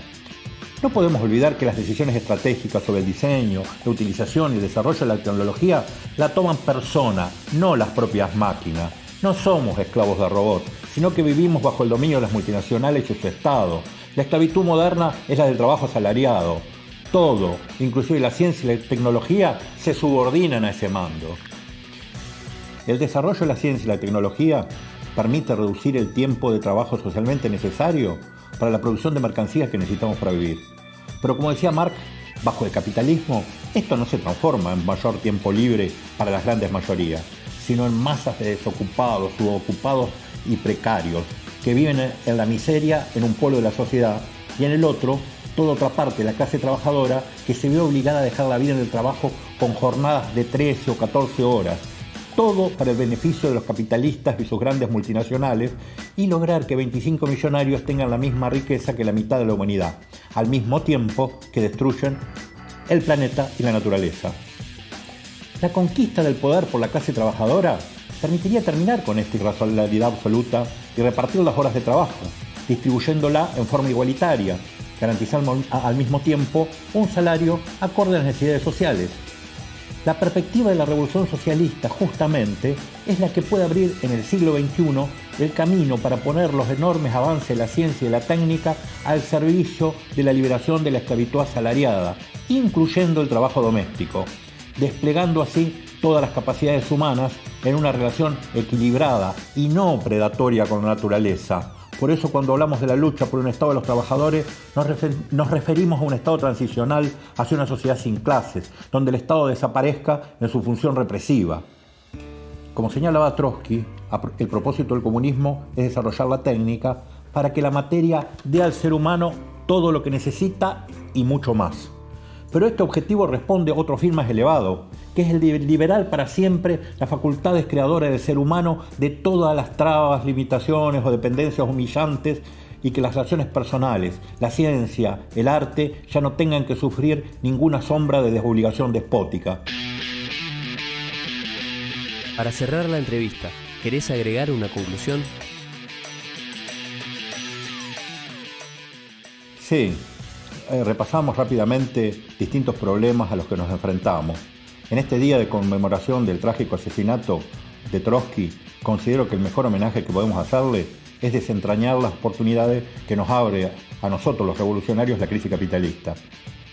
No podemos olvidar que las decisiones estratégicas sobre el diseño, la utilización y el desarrollo de la tecnología la toman personas, no las propias máquinas. No somos esclavos de robots, sino que vivimos bajo el dominio de las multinacionales y su Estado. La esclavitud moderna es la del trabajo asalariado. Todo, inclusive la ciencia y la tecnología, se subordinan a ese mando. El desarrollo de la ciencia y la tecnología permite reducir el tiempo de trabajo socialmente necesario para la producción de mercancías que necesitamos para vivir. Pero como decía Marx, bajo el capitalismo, esto no se transforma en mayor tiempo libre para las grandes mayorías, sino en masas de desocupados, subocupados y precarios, que viven en la miseria en un pueblo de la sociedad y en el otro, toda otra parte, la clase trabajadora, que se ve obligada a dejar la vida en el trabajo con jornadas de 13 o 14 horas, todo para el beneficio de los capitalistas y sus grandes multinacionales y lograr que 25 millonarios tengan la misma riqueza que la mitad de la humanidad, al mismo tiempo que destruyen el planeta y la naturaleza. La conquista del poder por la clase trabajadora permitiría terminar con esta irracionalidad absoluta y repartir las horas de trabajo, distribuyéndola en forma igualitaria, garantizando al mismo tiempo un salario acorde a las necesidades sociales. La perspectiva de la revolución socialista justamente es la que puede abrir en el siglo XXI el camino para poner los enormes avances de la ciencia y la técnica al servicio de la liberación de la esclavitud asalariada, incluyendo el trabajo doméstico, desplegando así todas las capacidades humanas en una relación equilibrada y no predatoria con la naturaleza, por eso cuando hablamos de la lucha por un Estado de los trabajadores, nos, referimos a un Estado transicional hacia una sociedad sin clases, donde el Estado desaparezca en su función represiva. Como señalaba Trotsky, el propósito del comunismo es desarrollar la técnica para que la materia dé al ser humano todo lo que necesita y mucho más. Pero este objetivo responde a otro fin más elevado, que es el de liberar para siempre las facultades creadoras del ser humano de todas las trabas, limitaciones o dependencias humillantes y que las relaciones personales, la ciencia, el arte ya no tengan que sufrir ninguna sombra de desobligación despótica. Para cerrar la entrevista, ¿querés agregar una conclusión? Sí, eh, repasamos rápidamente distintos problemas a los que nos enfrentamos en este día de conmemoración del trágico asesinato de Trotsky, considero que el mejor homenaje que podemos hacerle es desentrañar las oportunidades que nos abre a nosotros los revolucionarios la crisis capitalista.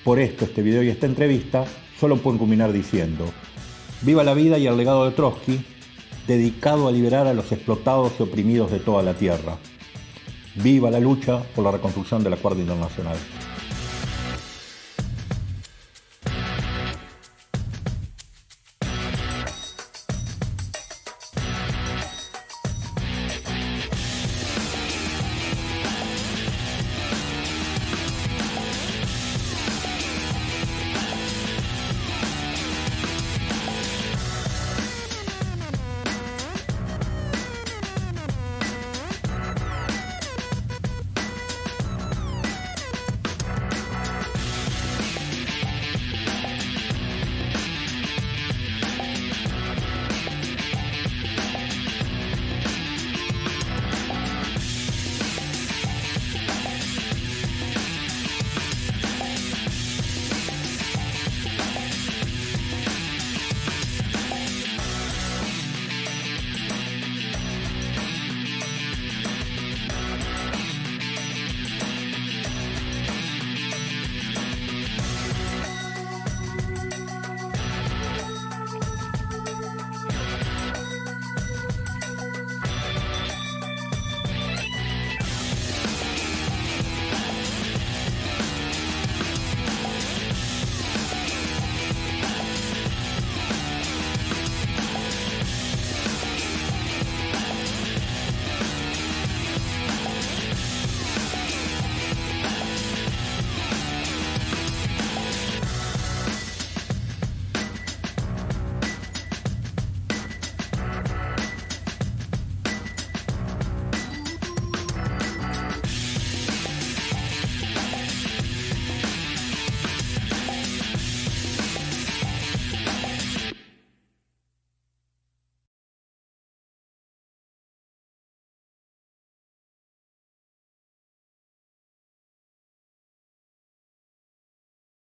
Por esto este video y esta entrevista solo pueden culminar diciendo, viva la vida y el legado de Trotsky, dedicado a liberar a los explotados y oprimidos de toda la tierra. Viva la lucha por la reconstrucción del acuerdo internacional.